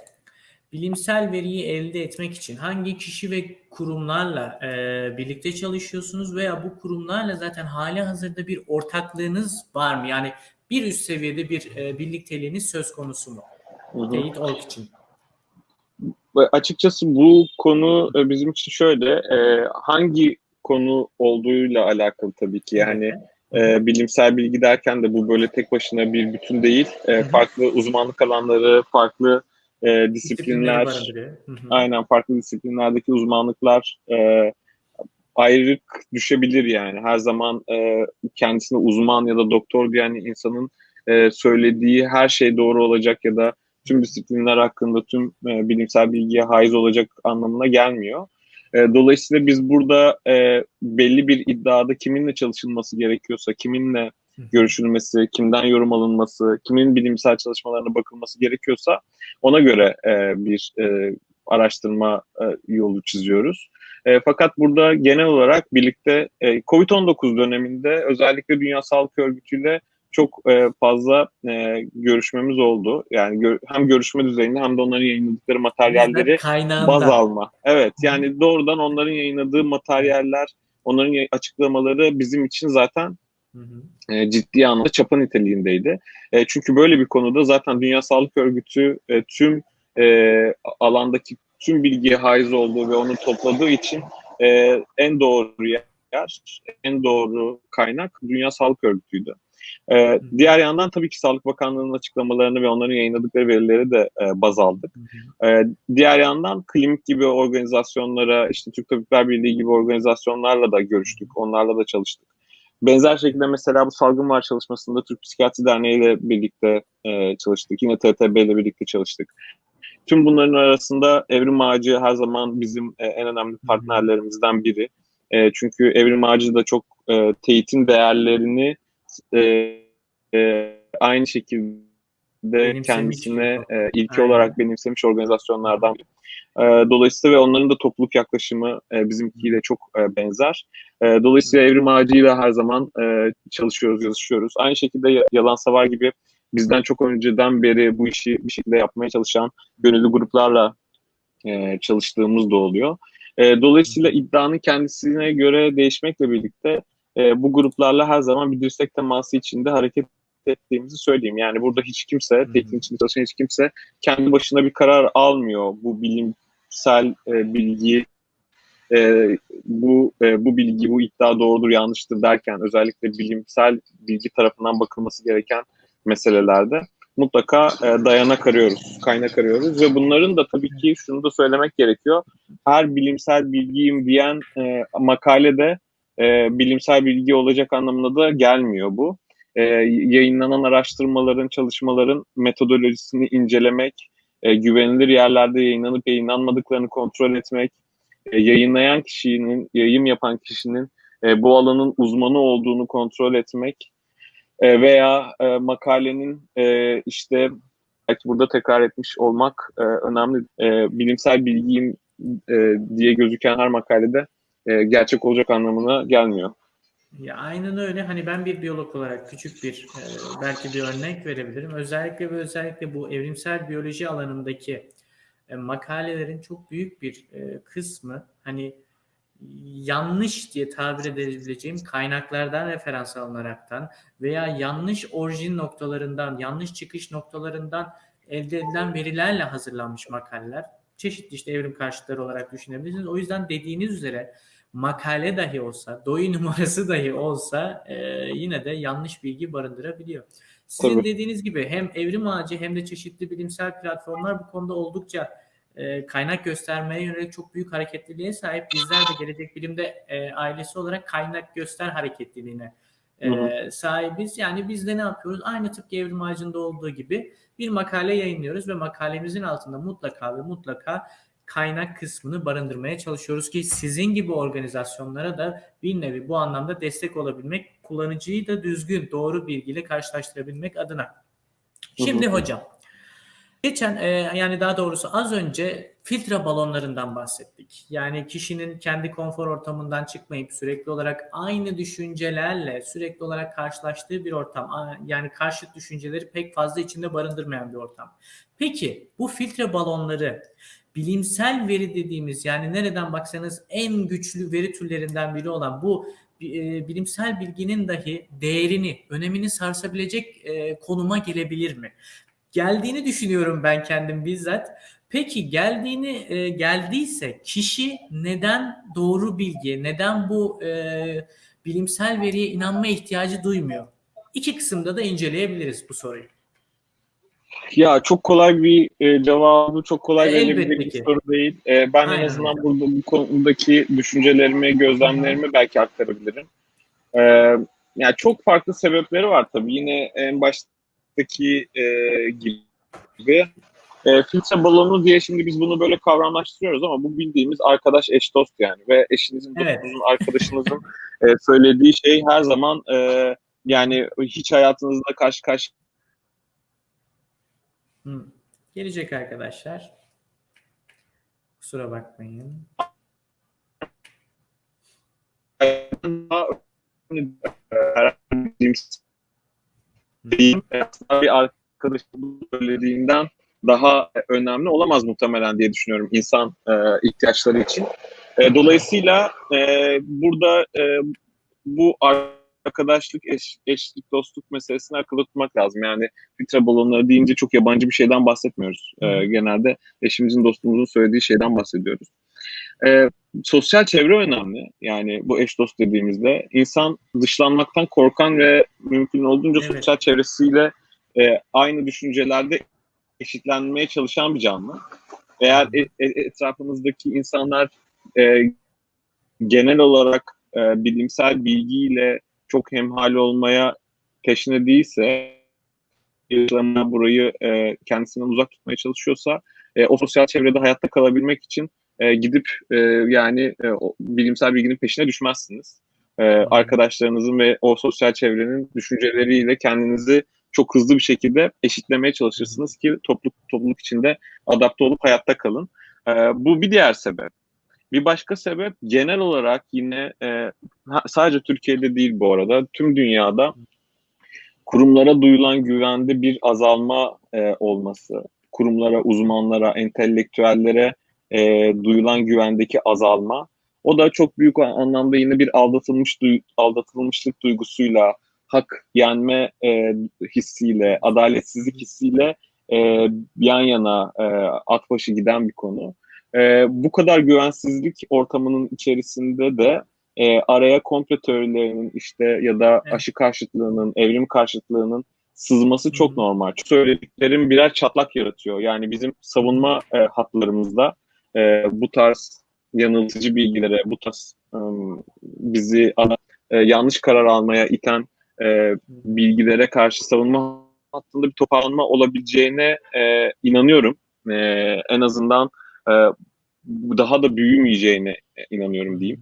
bilimsel veriyi elde etmek için hangi kişi ve kurumlarla e, birlikte çalışıyorsunuz veya bu kurumlarla zaten hali hazırda bir ortaklığınız var mı? Yani bir üst seviyede bir e, birlikteliğiniz söz konusu mu? Teyit Org için. Açıkçası bu konu e, bizim için şöyle, e, hangi konu olduğuyla alakalı tabii ki. Yani e, bilimsel bilgi derken de bu böyle tek başına bir bütün değil. E, farklı uzmanlık alanları, farklı e, disiplinler, aynen farklı disiplinlerdeki uzmanlıklar e, ayrılık düşebilir yani. Her zaman e, kendisine uzman ya da doktor diyen insanın e, söylediği her şey doğru olacak ya da tüm disiplinler hakkında tüm e, bilimsel bilgiye haiz olacak anlamına gelmiyor. E, dolayısıyla biz burada e, belli bir iddiada kiminle çalışılması gerekiyorsa, kiminle. Görüşülmesi, kimden yorum alınması, kimin bilimsel çalışmalarına bakılması gerekiyorsa ona göre e, bir e, araştırma e, yolu çiziyoruz. E, fakat burada genel olarak birlikte e, COVID-19 döneminde özellikle Dünya Sağlık Örgütü ile çok e, fazla e, görüşmemiz oldu. Yani gö- hem görüşme düzeyinde hem de onların yayınladıkları materyalleri kaynağında. baz alma. Evet yani doğrudan onların yayınladığı materyaller, onların açıklamaları bizim için zaten. E, ciddi anlamda çapa niteliğindeydi. E, çünkü böyle bir konuda zaten Dünya Sağlık Örgütü e, tüm e, alandaki tüm bilgiye haiz olduğu ve onu topladığı için e, en doğru yer, en doğru kaynak Dünya Sağlık Örgütü'ydü. E, diğer yandan tabii ki Sağlık Bakanlığı'nın açıklamalarını ve onların yayınladıkları verileri de e, baz aldık. Ee, diğer yandan klinik gibi organizasyonlara, işte Türk Tabipler Birliği gibi organizasyonlarla da görüştük, onlarla da çalıştık. Benzer şekilde mesela bu salgın var çalışmasında Türk Psikiyatri Derneği ile birlikte e, çalıştık. Yine TTB ile birlikte çalıştık. Tüm bunların arasında Evrim Ağacı her zaman bizim e, en önemli partnerlerimizden biri. E, çünkü Evrim Ağacı da çok e, teyitin değerlerini e, e, aynı şekilde Benimsemiş kendisine e, ilki Aynen. olarak benimsemiş organizasyonlardan biri. E, dolayısıyla ve onların da topluluk yaklaşımı e, bizimkiyle çok e, benzer. Dolayısıyla Evrim Ağacı'yla her zaman çalışıyoruz, yazışıyoruz. Aynı şekilde Ya- Yalan Savar gibi bizden çok önceden beri bu işi bir şekilde yapmaya çalışan gönüllü gruplarla çalıştığımız da oluyor. Dolayısıyla iddianın kendisine göre değişmekle birlikte bu gruplarla her zaman bir dirsek teması içinde hareket ettiğimizi söyleyeyim. Yani burada hiç kimse, teknik içinde çalışan hiç kimse kendi başına bir karar almıyor. Bu bilimsel e, bilgi, e, bu e, bu bilgi, bu iddia doğrudur, yanlıştır derken özellikle bilimsel bilgi tarafından bakılması gereken meselelerde mutlaka e, dayanak arıyoruz, kaynak arıyoruz ve bunların da tabii ki şunu da söylemek gerekiyor. Her bilimsel bilgiyim diyen e, makalede e, bilimsel bilgi olacak anlamına da gelmiyor bu. E, yayınlanan araştırmaların, çalışmaların metodolojisini incelemek, e, güvenilir yerlerde yayınlanıp yayınlanmadıklarını kontrol etmek, e, yayınlayan kişinin, yayın yapan kişinin e, bu alanın uzmanı olduğunu kontrol etmek e, veya e, makalenin e, işte belki burada tekrar etmiş olmak e, önemli. E, bilimsel bilgiyim e, diye gözüken her makalede e, gerçek olacak anlamına gelmiyor. Ya aynen öyle. Hani ben bir biyolog olarak küçük bir e, belki bir örnek verebilirim. Özellikle ve özellikle bu evrimsel biyoloji alanındaki e, makalelerin çok büyük bir e, kısmı hani yanlış diye tabir edebileceğim kaynaklardan referans alınaraktan veya yanlış orijin noktalarından, yanlış çıkış noktalarından elde edilen verilerle hazırlanmış makaleler. Çeşitli işte evrim karşıtları olarak düşünebilirsiniz. O yüzden dediğiniz üzere makale dahi olsa, doyu numarası dahi olsa e, yine de yanlış bilgi barındırabiliyor. Sizin Tabii. dediğiniz gibi hem evrim ağacı hem de çeşitli bilimsel platformlar bu konuda oldukça e, kaynak göstermeye yönelik çok büyük hareketliliğe sahip. Bizler de Gelecek Bilim'de e, ailesi olarak kaynak göster hareketliliğine e, sahibiz. Yani biz de ne yapıyoruz? Aynı tıpkı evrim ağacında olduğu gibi bir makale yayınlıyoruz ve makalemizin altında mutlaka ve mutlaka kaynak kısmını barındırmaya çalışıyoruz ki sizin gibi organizasyonlara da bir nevi bu anlamda destek olabilmek, kullanıcıyı da düzgün, doğru bilgiyle karşılaştırabilmek adına. Şimdi hocam, geçen e, yani daha doğrusu az önce filtre balonlarından bahsettik. Yani kişinin kendi konfor ortamından çıkmayıp sürekli olarak aynı düşüncelerle sürekli olarak karşılaştığı bir ortam. Yani karşıt düşünceleri pek fazla içinde barındırmayan bir ortam. Peki bu filtre balonları bilimsel veri dediğimiz yani nereden baksanız en güçlü veri türlerinden biri olan bu e, bilimsel bilginin dahi değerini, önemini sarsabilecek e, konuma gelebilir mi? Geldiğini düşünüyorum ben kendim bizzat. Peki geldiğini e, geldiyse kişi neden doğru bilgi, neden bu e, bilimsel veriye inanma ihtiyacı duymuyor? İki kısımda da inceleyebiliriz bu soruyu. Ya çok kolay bir e, cevabı çok kolay verilebilecek bir soru değil. E, ben Aynen en azından burada bu konudaki düşüncelerimi, gözlemlerimi belki aktarabilirim. E, yani çok farklı sebepleri var tabii. Yine en baştaki e, gibi. E, filtre balonu diye şimdi biz bunu böyle kavramlaştırıyoruz ama bu bildiğimiz arkadaş eş dost yani ve eşinizin, Evet. dostunuzun, arkadaşınızın e, söylediği şey her zaman e, yani hiç hayatınızda karşı karşı Gelecek arkadaşlar. Kusura bakmayın. değil. Bir arkadaşın söylediğinden daha önemli olamaz muhtemelen diye düşünüyorum insan e, ihtiyaçları için. E, dolayısıyla e, burada bu arkadaşlık, eş, eşlik, dostluk meselesini akılda tutmak lazım. Yani filtre balonları deyince çok yabancı bir şeyden bahsetmiyoruz. E, genelde eşimizin, dostumuzun söylediği şeyden bahsediyoruz. E, sosyal çevre önemli. Yani bu eş dost dediğimizde insan dışlanmaktan korkan ve mümkün olduğunca Evet. sosyal çevresiyle e, aynı düşüncelerde eşitlenmeye çalışan bir canlı. Eğer e- e- etrafımızdaki insanlar e, genel olarak e, bilimsel bilgiyle çok hemhal olmaya teşne değilse, yaşamına burayı e, kendisinden uzak tutmaya çalışıyorsa, e, o sosyal çevrede hayatta kalabilmek için e, gidip e, yani e, o bilimsel bilginin peşine düşmezsiniz. E, arkadaşlarınızın ve o sosyal çevrenin düşünceleriyle kendinizi çok hızlı bir şekilde eşitlemeye çalışırsınız ki topluluk topluluk içinde adapte olup hayatta kalın. E, bu bir diğer sebep. Bir başka sebep genel olarak yine e, sadece Türkiye'de değil bu arada tüm dünyada kurumlara duyulan güvende bir azalma e, olması, kurumlara, uzmanlara, entelektüellere e, duyulan güvendeki azalma. O da çok büyük anlamda yine bir aldatılmış duy- aldatılmışlık duygusuyla, hak yenme e, hissiyle, adaletsizlik hissiyle e, yan yana e, at başı giden bir konu. E, bu kadar güvensizlik ortamının içerisinde de e, araya komplo teorilerinin işte ya da Evet. aşı karşıtlığının, evrim karşıtlığının sızması çok Hı hı. normal. Söylediklerim birer çatlak yaratıyor. Yani bizim savunma e, hatlarımızda e, bu tarz yanıltıcı bilgilere, bu tarz e, bizi e, yanlış karar almaya iten e, bilgilere karşı savunma hattında bir toparlanma olabileceğine e, inanıyorum. E, en azından e, bu daha da büyümeyeceğine inanıyorum diyeyim.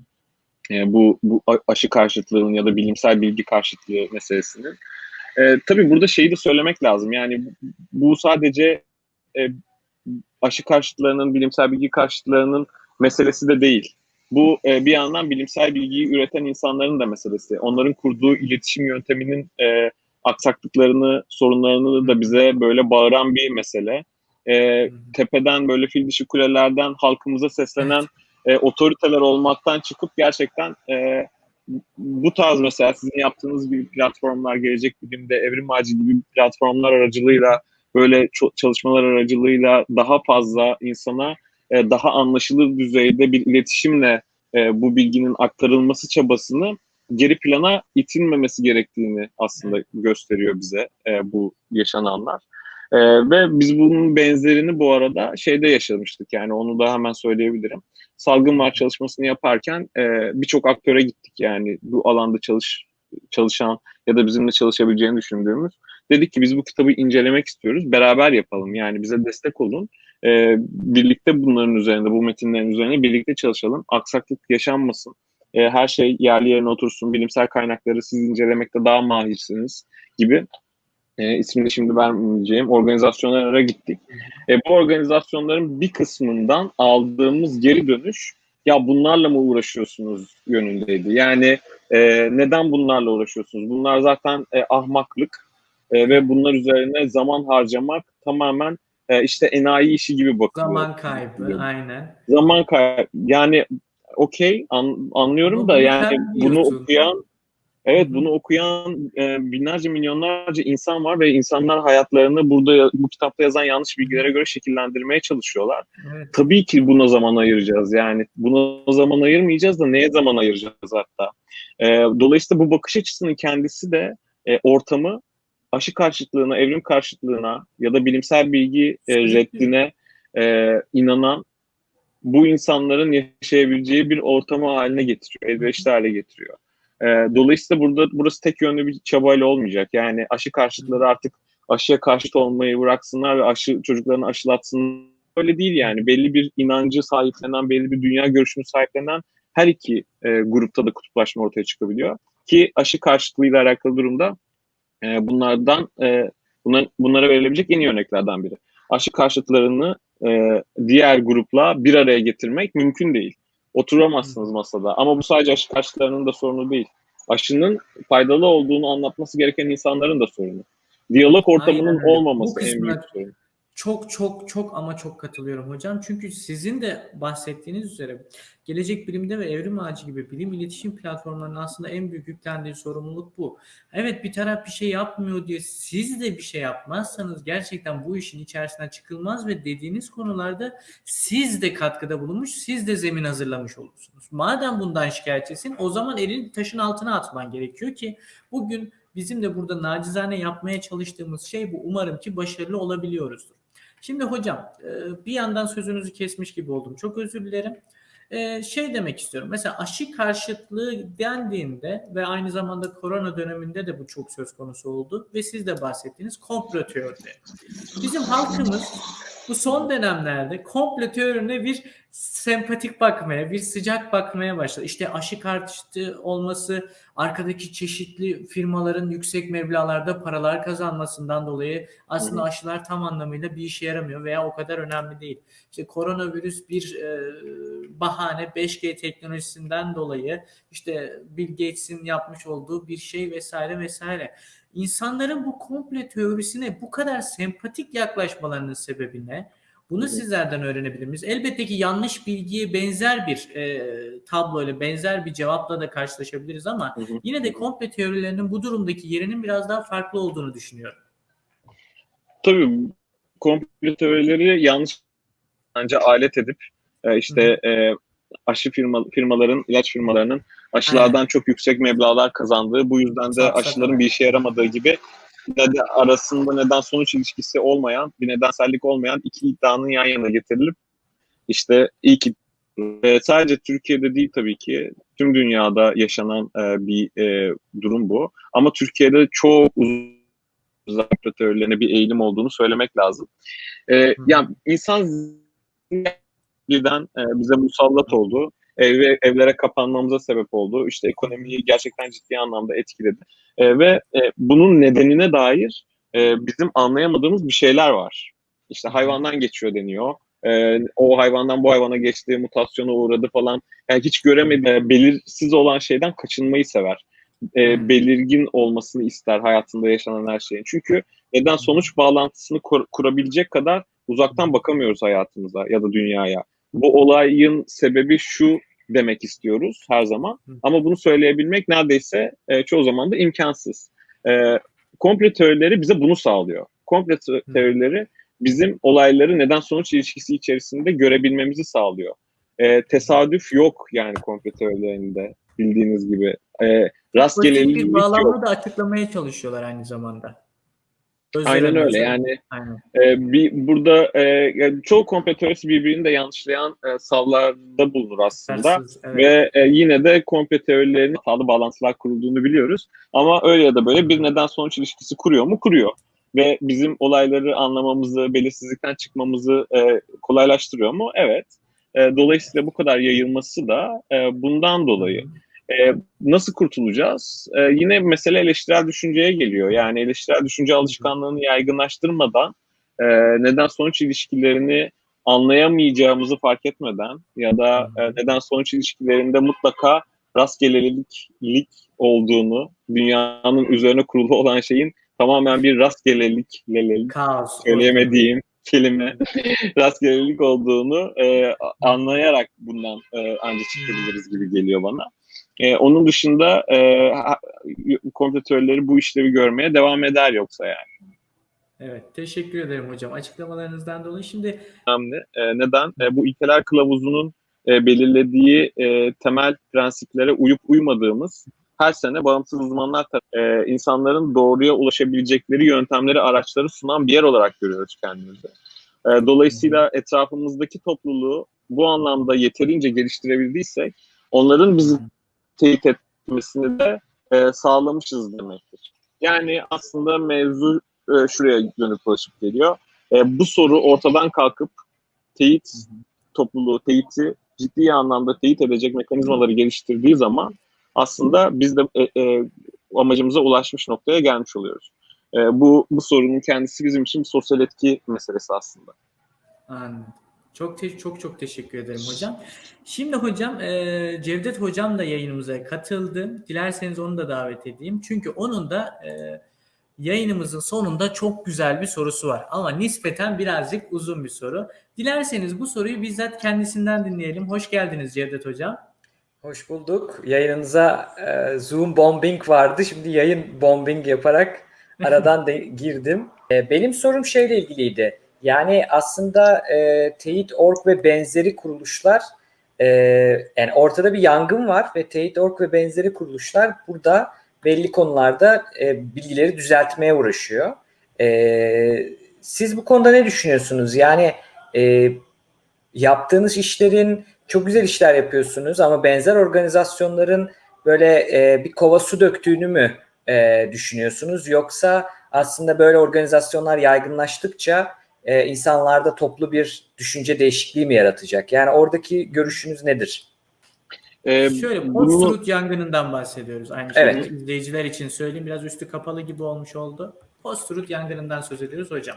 E, bu, bu aşı karşıtlığının ya da bilimsel bilgi karşıtlığı meselesinin. E, tabii burada şeyi de söylemek lazım. Yani bu sadece e, aşı karşıtlarının, bilimsel bilgi karşıtlarının meselesi de değil. Bu e, bir yandan bilimsel bilgiyi üreten insanların da meselesi. Onların kurduğu iletişim yönteminin e, aksaklıklarını, sorunlarını da bize böyle bağıran bir mesele. E, tepeden böyle fil dişi kulelerden halkımıza seslenen e, otoriteler olmaktan çıkıp gerçekten e, bu tarz mesela sizin yaptığınız gibi platformlar, Gelecek Bilim'de, Evrim Ağacı gibi platformlar aracılığıyla böyle çalışmalar aracılığıyla daha fazla insana e, daha anlaşılır düzeyde bir iletişimle e, bu bilginin aktarılması çabasını geri plana itilmemesi gerektiğini aslında gösteriyor bize e, bu yaşananlar. E, ve biz bunun benzerini bu arada şeyde yaşamıştık yani onu da hemen söyleyebilirim. Salgın var çalışmasını yaparken e, birçok aktöre gittik yani bu alanda çalış çalışan ya da bizimle çalışabileceğini düşündüğümüz. Dedik ki biz bu kitabı incelemek istiyoruz. Beraber yapalım. Yani bize destek olun. Ee, birlikte bunların üzerinde, bu metinlerin üzerine birlikte çalışalım. Aksaklık yaşanmasın. Ee, her şey yerli yerine otursun. Bilimsel kaynakları siz incelemekte daha mahirsiniz gibi. E, ismini şimdi vermeyeceğim organizasyonlara gittik. E, bu organizasyonların bir kısmından aldığımız geri dönüş ya bunlarla mı uğraşıyorsunuz yönündeydi. Yani e, neden bunlarla uğraşıyorsunuz? Bunlar zaten e, ahmaklık e, ve bunlar üzerine zaman harcamak tamamen e, işte enayi işi gibi bakılıyor. Zaman kaybı aynen. Zaman kaybı. Yani okey an, anlıyorum Ama da yani bunu okuyan evet bunu okuyan e, binlerce milyonlarca insan var ve insanlar hayatlarını burada bu kitapta yazan yanlış bilgilere göre şekillendirmeye çalışıyorlar. Evet. Tabii ki buna zaman ayıracağız. Yani buna zaman ayırmayacağız da neye zaman ayıracağız hatta. E, dolayısıyla bu bakış açısının kendisi de e, ortamı aşı karşıtlığına, evrim karşıtlığına ya da bilimsel bilgi e, reddine e, inanan bu insanların yaşayabileceği bir ortamı haline getiriyor, elverişli hale getiriyor. E, dolayısıyla burada burası tek yönlü bir çabayla olmayacak. Yani aşı karşıtları artık aşıya karşıt olmayı bıraksınlar ve aşı çocuklarını aşılatsınlar. Öyle değil yani. Belli bir inancı sahiplenen, belli bir dünya görüşünü sahiplenen her iki e, grupta da kutuplaşma ortaya çıkabiliyor. Ki aşı karşıtlığıyla alakalı durumda e, bunlardan e, bunlar, bunlara verilebilecek en iyi örneklerden biri. Aşı karşıtlarını e, diğer grupla bir araya getirmek mümkün değil. Oturamazsınız masada. Ama bu sadece aşı karşıtlarının da sorunu değil. Aşının faydalı olduğunu anlatması gereken insanların da sorunu. Diyalog ortamının Aynen olmaması en büyük sorun. Çok çok çok ama çok katılıyorum hocam. Çünkü sizin de bahsettiğiniz üzere Gelecek Bilim'de ve Evrim Ağacı gibi bilim iletişim platformlarının aslında en büyük yüklendiği sorumluluk bu. Evet bir taraf bir şey yapmıyor diye siz de bir şey yapmazsanız gerçekten bu işin içerisinden çıkılmaz ve dediğiniz konularda siz de katkıda bulunmuş, siz de zemin hazırlamış olursunuz. Madem bundan şikayetçisin o zaman elini taşın altına atman gerekiyor ki bugün bizim de burada nacizane yapmaya çalıştığımız şey bu. Umarım ki başarılı olabiliyoruzdur. Şimdi hocam e, bir yandan sözünüzü kesmiş gibi oldum. Çok özür dilerim. E, Şey demek istiyorum. Mesela aşı karşıtlığı dendiğinde ve aynı zamanda korona döneminde de bu çok söz konusu oldu ve siz de bahsettiğiniz komplo teorileri. Bizim halkımız bu son dönemlerde komplo teorine bir sempatik bakmaya, bir sıcak bakmaya başladı. İşte aşı karşıtı olması, arkadaki çeşitli firmaların yüksek meblağlarda paralar kazanmasından dolayı aslında aşılar tam anlamıyla bir işe yaramıyor veya o kadar önemli değil. İşte koronavirüs bir e, bahane 5G teknolojisinden dolayı işte Bill Gates'in yapmış olduğu bir şey vesaire vesaire. İnsanların bu komple teorisine bu kadar sempatik yaklaşmalarının sebebi ne? Bunu hı. sizlerden öğrenebilir miyiz? Elbette ki yanlış bilgiye benzer bir e, tabloyla, benzer bir cevapla da karşılaşabiliriz ama hı. yine de komple teorilerinin bu durumdaki yerinin biraz daha farklı olduğunu düşünüyorum. Tabii komplo teorileri yanlış bence alet edip e, işte e, aşı firma, firmaların, ilaç firmalarının aşılardan çok yüksek meblağlar kazandığı, bu yüzden de aşıların bir işe yaramadığı gibi de arasında neden sonuç ilişkisi olmayan, bir nedensellik olmayan iki iddianın yan yana getirilip işte ki e, sadece Türkiye'de değil tabii ki tüm dünyada yaşanan e, bir e, durum bu. Ama Türkiye'de çok uzun teorilerine bir eğilim olduğunu söylemek lazım. E, yani insan birden e, bize musallat oldu. Ev, evlere kapanmamıza sebep oldu. İşte ekonomiyi gerçekten ciddi anlamda etkiledi. E, ve e, bunun nedenine dair e, bizim anlayamadığımız bir şeyler var. İşte hayvandan geçiyor deniyor. E, o hayvandan bu hayvana geçtiği mutasyona uğradı falan. Yani hiç göremedi, belirsiz olan şeyden kaçınmayı sever. E, belirgin olmasını ister hayatında yaşanan her şeyin. Çünkü neden sonuç bağlantısını kur, kurabilecek kadar uzaktan bakamıyoruz hayatımıza ya da dünyaya. Bu olayın sebebi şu demek istiyoruz her zaman. Ama bunu söyleyebilmek neredeyse e, çoğu zaman da imkansız. E, komple teorileri bize bunu sağlıyor. Komple teorileri bizim olayları neden sonuç ilişkisi içerisinde görebilmemizi sağlıyor. E, tesadüf yok yani komple teorilerinde bildiğiniz gibi. E, rastgelelik bir bağlamda da açıklamaya çalışıyorlar aynı zamanda. Aynen öyle yani Aynen. e, bir burada e, yani çoğu komplo teorisi birbirini de yanlışlayan e, savlarda bulunur aslında Tersiz, evet. ve e, yine de komplo teorilerinin hatalı bağlantılar kurulduğunu biliyoruz ama öyle ya da böyle bir neden sonuç ilişkisi kuruyor mu? Kuruyor ve bizim olayları anlamamızı, belirsizlikten çıkmamızı e, kolaylaştırıyor mu? Evet. E, dolayısıyla bu kadar yayılması da e, bundan dolayı. E, nasıl kurtulacağız? E, yine mesele eleştirel düşünceye geliyor. Yani eleştirel düşünce alışkanlığını yaygınlaştırmadan e, neden sonuç ilişkilerini anlayamayacağımızı fark etmeden ya da e, neden sonuç ilişkilerinde mutlaka rastgelelik olduğunu, dünyanın üzerine kurulu olan şeyin tamamen bir rastgelelik, lelelik, Kaos. söyleyemediğim kelime rastgelelik olduğunu e, anlayarak bundan e, ancak çıkabiliriz gibi geliyor bana. E, onun dışında e, kompletörleri bu işlevi görmeye devam eder yoksa yani. Evet, teşekkür ederim hocam açıklamalarınızdan dolayı. Şimdi önemli. E, neden? E, bu ilkeler kılavuzunun e, belirlediği e, temel prensiplere uyup uymadığımız her sene bağımsız uzmanlar e, insanların doğruya ulaşabilecekleri yöntemleri, araçları sunan bir yer olarak görüyoruz kendimizi. E, dolayısıyla etrafımızdaki topluluğu bu anlamda yeterince geliştirebildiysek onların bizi teyit etmesini de e, sağlamışız demektir. Yani aslında mevzu e, şuraya dönüp dolaşıp geliyor. E, bu soru ortadan kalkıp teyit topluluğu, teyiti ciddi anlamda teyit edecek mekanizmaları geliştirdiği zaman aslında biz de e, e, amacımıza ulaşmış noktaya gelmiş oluyoruz. E, bu, bu sorunun kendisi bizim için sosyal etki meselesi aslında. Anladım. Çok te- çok çok teşekkür ederim hocam. Şimdi hocam e, Cevdet hocam da yayınımıza katıldı. Dilerseniz onu da davet edeyim. Çünkü onun da e, yayınımızın sonunda çok güzel bir sorusu var. Ama nispeten birazcık uzun bir soru. Dilerseniz bu soruyu bizzat kendisinden dinleyelim. Hoş geldiniz Cevdet hocam. Hoş bulduk. Yayınınıza e, Zoom bombing vardı. Şimdi yayın bombing yaparak aradan de girdim. E, benim sorum şeyle ilgiliydi. Yani aslında e, Teyit.org ve benzeri kuruluşlar e, yani ortada bir yangın var ve Teyit.org ve benzeri kuruluşlar burada belli konularda e, bilgileri düzeltmeye uğraşıyor. E, siz bu konuda ne düşünüyorsunuz? Yani e, yaptığınız işlerin çok güzel işler yapıyorsunuz ama benzer organizasyonların böyle e, bir kova su döktüğünü mü e, düşünüyorsunuz? Yoksa aslında böyle organizasyonlar yaygınlaştıkça e, insanlarda toplu bir düşünce değişikliği mi yaratacak? Yani oradaki görüşünüz nedir? Ee, Şöyle post-truth bunu... yangınından bahsediyoruz. Aynı evet. şekilde izleyiciler için söyleyeyim. Biraz üstü kapalı gibi olmuş oldu. Post-truth yangınından söz ediyoruz hocam.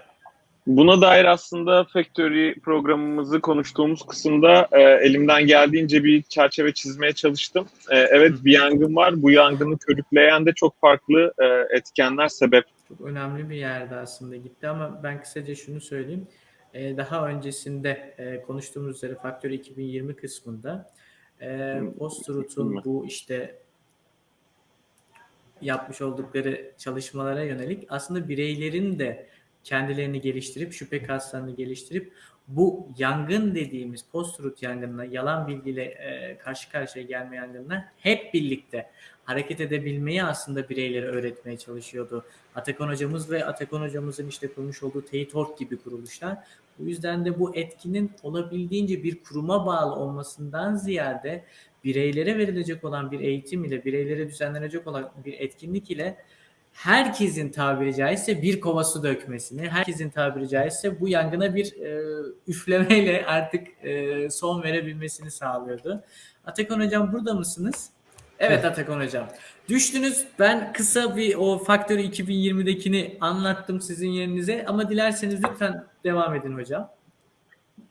Buna dair aslında Factory programımızı konuştuğumuz kısımda e, elimden geldiğince bir çerçeve çizmeye çalıştım. E, evet bir yangın var. Bu yangını körükleyen de çok farklı e, etkenler sebep. Çok önemli bir yerde aslında gitti ama ben kısaca şunu söyleyeyim. E, daha öncesinde e, konuştuğumuz üzere Factory 2020 kısmında e, Post-Truth'un bu işte yapmış oldukları çalışmalara yönelik aslında bireylerin de kendilerini geliştirip şüphe kaslarını geliştirip bu yangın dediğimiz post-truth yangınına, yalan bilgiyle e, karşı karşıya gelme yangınına hep birlikte hareket edebilmeyi aslında bireylere öğretmeye çalışıyordu. Atakan hocamız ve Atakan hocamızın işte kurmuş olduğu Teyit.org gibi kuruluşlar. Bu yüzden de bu etkinin olabildiğince bir kuruma bağlı olmasından ziyade bireylere verilecek olan bir eğitim ile, bireylere düzenlenecek olan bir etkinlik ile herkesin tabiri caizse bir kova su dökmesini, herkesin tabiri caizse bu yangına bir e, üflemeyle artık e, son verebilmesini sağlıyordu. Atakan hocam burada mısınız? Evet Atakan hocam. Düştünüz. Ben kısa bir o Faktörü 2020'dekini anlattım sizin yerinize ama dilerseniz lütfen devam edin hocam.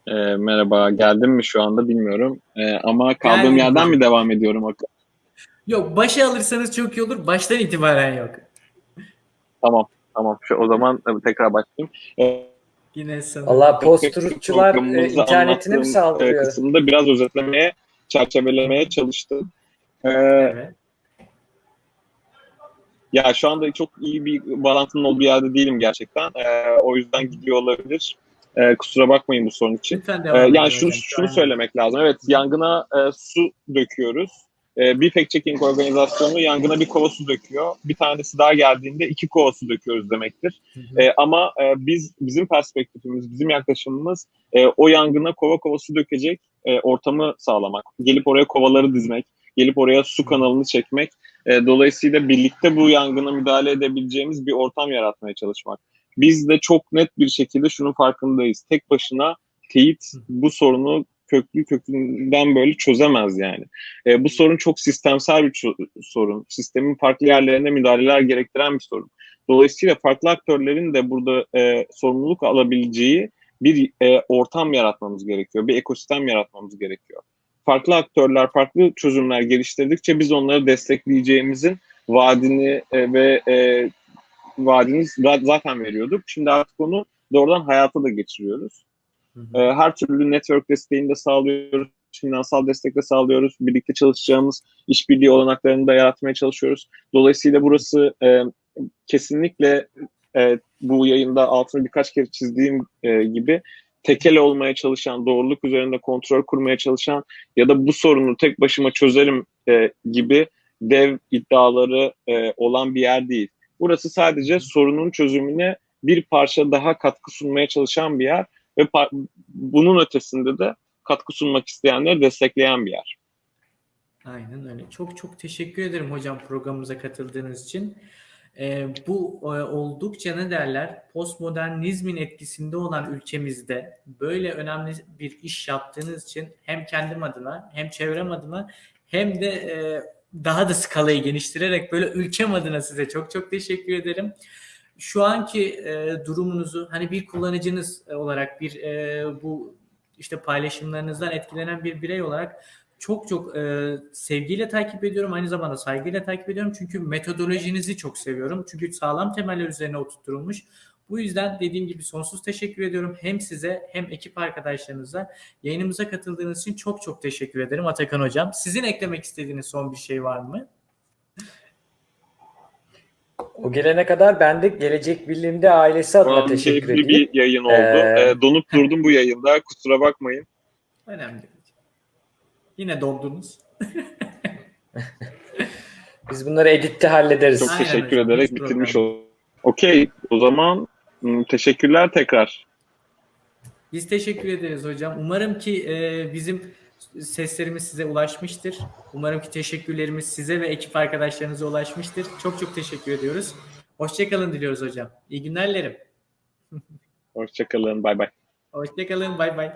E, merhaba. Geldim mi şu anda bilmiyorum. E, ama kaldığım Geldim yerden hocam. mi devam ediyorum? Yok başa alırsanız çok iyi olur. Baştan itibaren yok. Tamam. Tamam. Şu, o zaman tekrar başlayayım. E, Yine sana. Allah posturçular e, internetine mi e, saldırıyor? Kısımda biraz özetlemeye, çerçevelemeye çalıştım. Ee, evet. Ya şu anda çok iyi bir bağlantının olduğu yerde değilim gerçekten. Ee, o yüzden gidiyor olabilir. Ee, kusura bakmayın bu sorun için. Ee, yani şunu, şunu söylemek lazım. Evet yangına e, su döküyoruz. E, bir fact checking organizasyonu yangına bir kova su döküyor. Bir tanesi daha geldiğinde iki kova su döküyoruz demektir. Hı hı. E, ama e, biz bizim perspektifimiz, bizim yaklaşımımız e, o yangına kova kova su dökecek e, ortamı sağlamak. Gelip oraya kovaları dizmek, gelip oraya su kanalını çekmek. E, dolayısıyla birlikte bu yangına müdahale edebileceğimiz bir ortam yaratmaya çalışmak. Biz de çok net bir şekilde şunun farkındayız. Tek başına teyit bu sorunu köklü kökünden böyle çözemez yani. E, bu sorun çok sistemsel bir sorun. Sistemin farklı yerlerine müdahaleler gerektiren bir sorun. Dolayısıyla farklı aktörlerin de burada e, sorumluluk alabileceği bir e, ortam yaratmamız gerekiyor. Bir ekosistem yaratmamız gerekiyor farklı aktörler farklı çözümler geliştirdikçe biz onları destekleyeceğimizin vaadini e, ve e, vaadini zaten veriyorduk. Şimdi artık onu doğrudan hayata da geçiriyoruz. Hı E, her türlü network desteğini de sağlıyoruz, finansal destek de sağlıyoruz. Birlikte çalışacağımız işbirliği olanaklarını da yaratmaya çalışıyoruz. Dolayısıyla burası e, kesinlikle e, bu yayında altını birkaç kere çizdiğim e, gibi tekel olmaya çalışan, doğruluk üzerinde kontrol kurmaya çalışan ya da bu sorunu tek başıma çözerim e, gibi dev iddiaları e, olan bir yer değil. Burası sadece sorunun çözümüne bir parça daha katkı sunmaya çalışan bir yer ve bunun ötesinde de katkı sunmak isteyenleri destekleyen bir yer. Aynen öyle. Çok çok teşekkür ederim hocam programımıza katıldığınız için. Ee, bu e, oldukça ne derler postmodernizmin etkisinde olan ülkemizde böyle önemli bir iş yaptığınız için hem kendim adına hem çevrem adına hem de e, daha da skalayı geliştirerek böyle ülkem adına size çok çok teşekkür ederim. Şu anki e, durumunuzu hani bir kullanıcınız olarak bir e, bu işte paylaşımlarınızdan etkilenen bir birey olarak çok çok e, sevgiyle takip ediyorum. Aynı zamanda saygıyla takip ediyorum. Çünkü metodolojinizi çok seviyorum. Çünkü sağlam temeller üzerine oturtulmuş. Bu yüzden dediğim gibi sonsuz teşekkür ediyorum. Hem size hem ekip arkadaşlarınıza yayınımıza katıldığınız için çok çok teşekkür ederim Atakan Hocam. Sizin eklemek istediğiniz son bir şey var mı? O gelene kadar ben de Gelecek Birliği'nde ailesi adına teşekkür edeyim. bir yayın oldu. Ee, E, donup durdum bu yayında. Kusura bakmayın. Önemli. Yine dondunuz. Biz bunları editte hallederiz. Çok Aynen teşekkür hocam, ederek hiç bitirmiş oldum. Okey. O zaman m, teşekkürler tekrar. Biz teşekkür ederiz hocam. Umarım ki e, bizim seslerimiz size ulaşmıştır. Umarım ki teşekkürlerimiz size ve ekip arkadaşlarınıza ulaşmıştır. Çok çok teşekkür ediyoruz. Hoşçakalın diliyoruz hocam. İyi günler dilerim. Hoşçakalın. Bay bay. Hoşçakalın. Bay bay.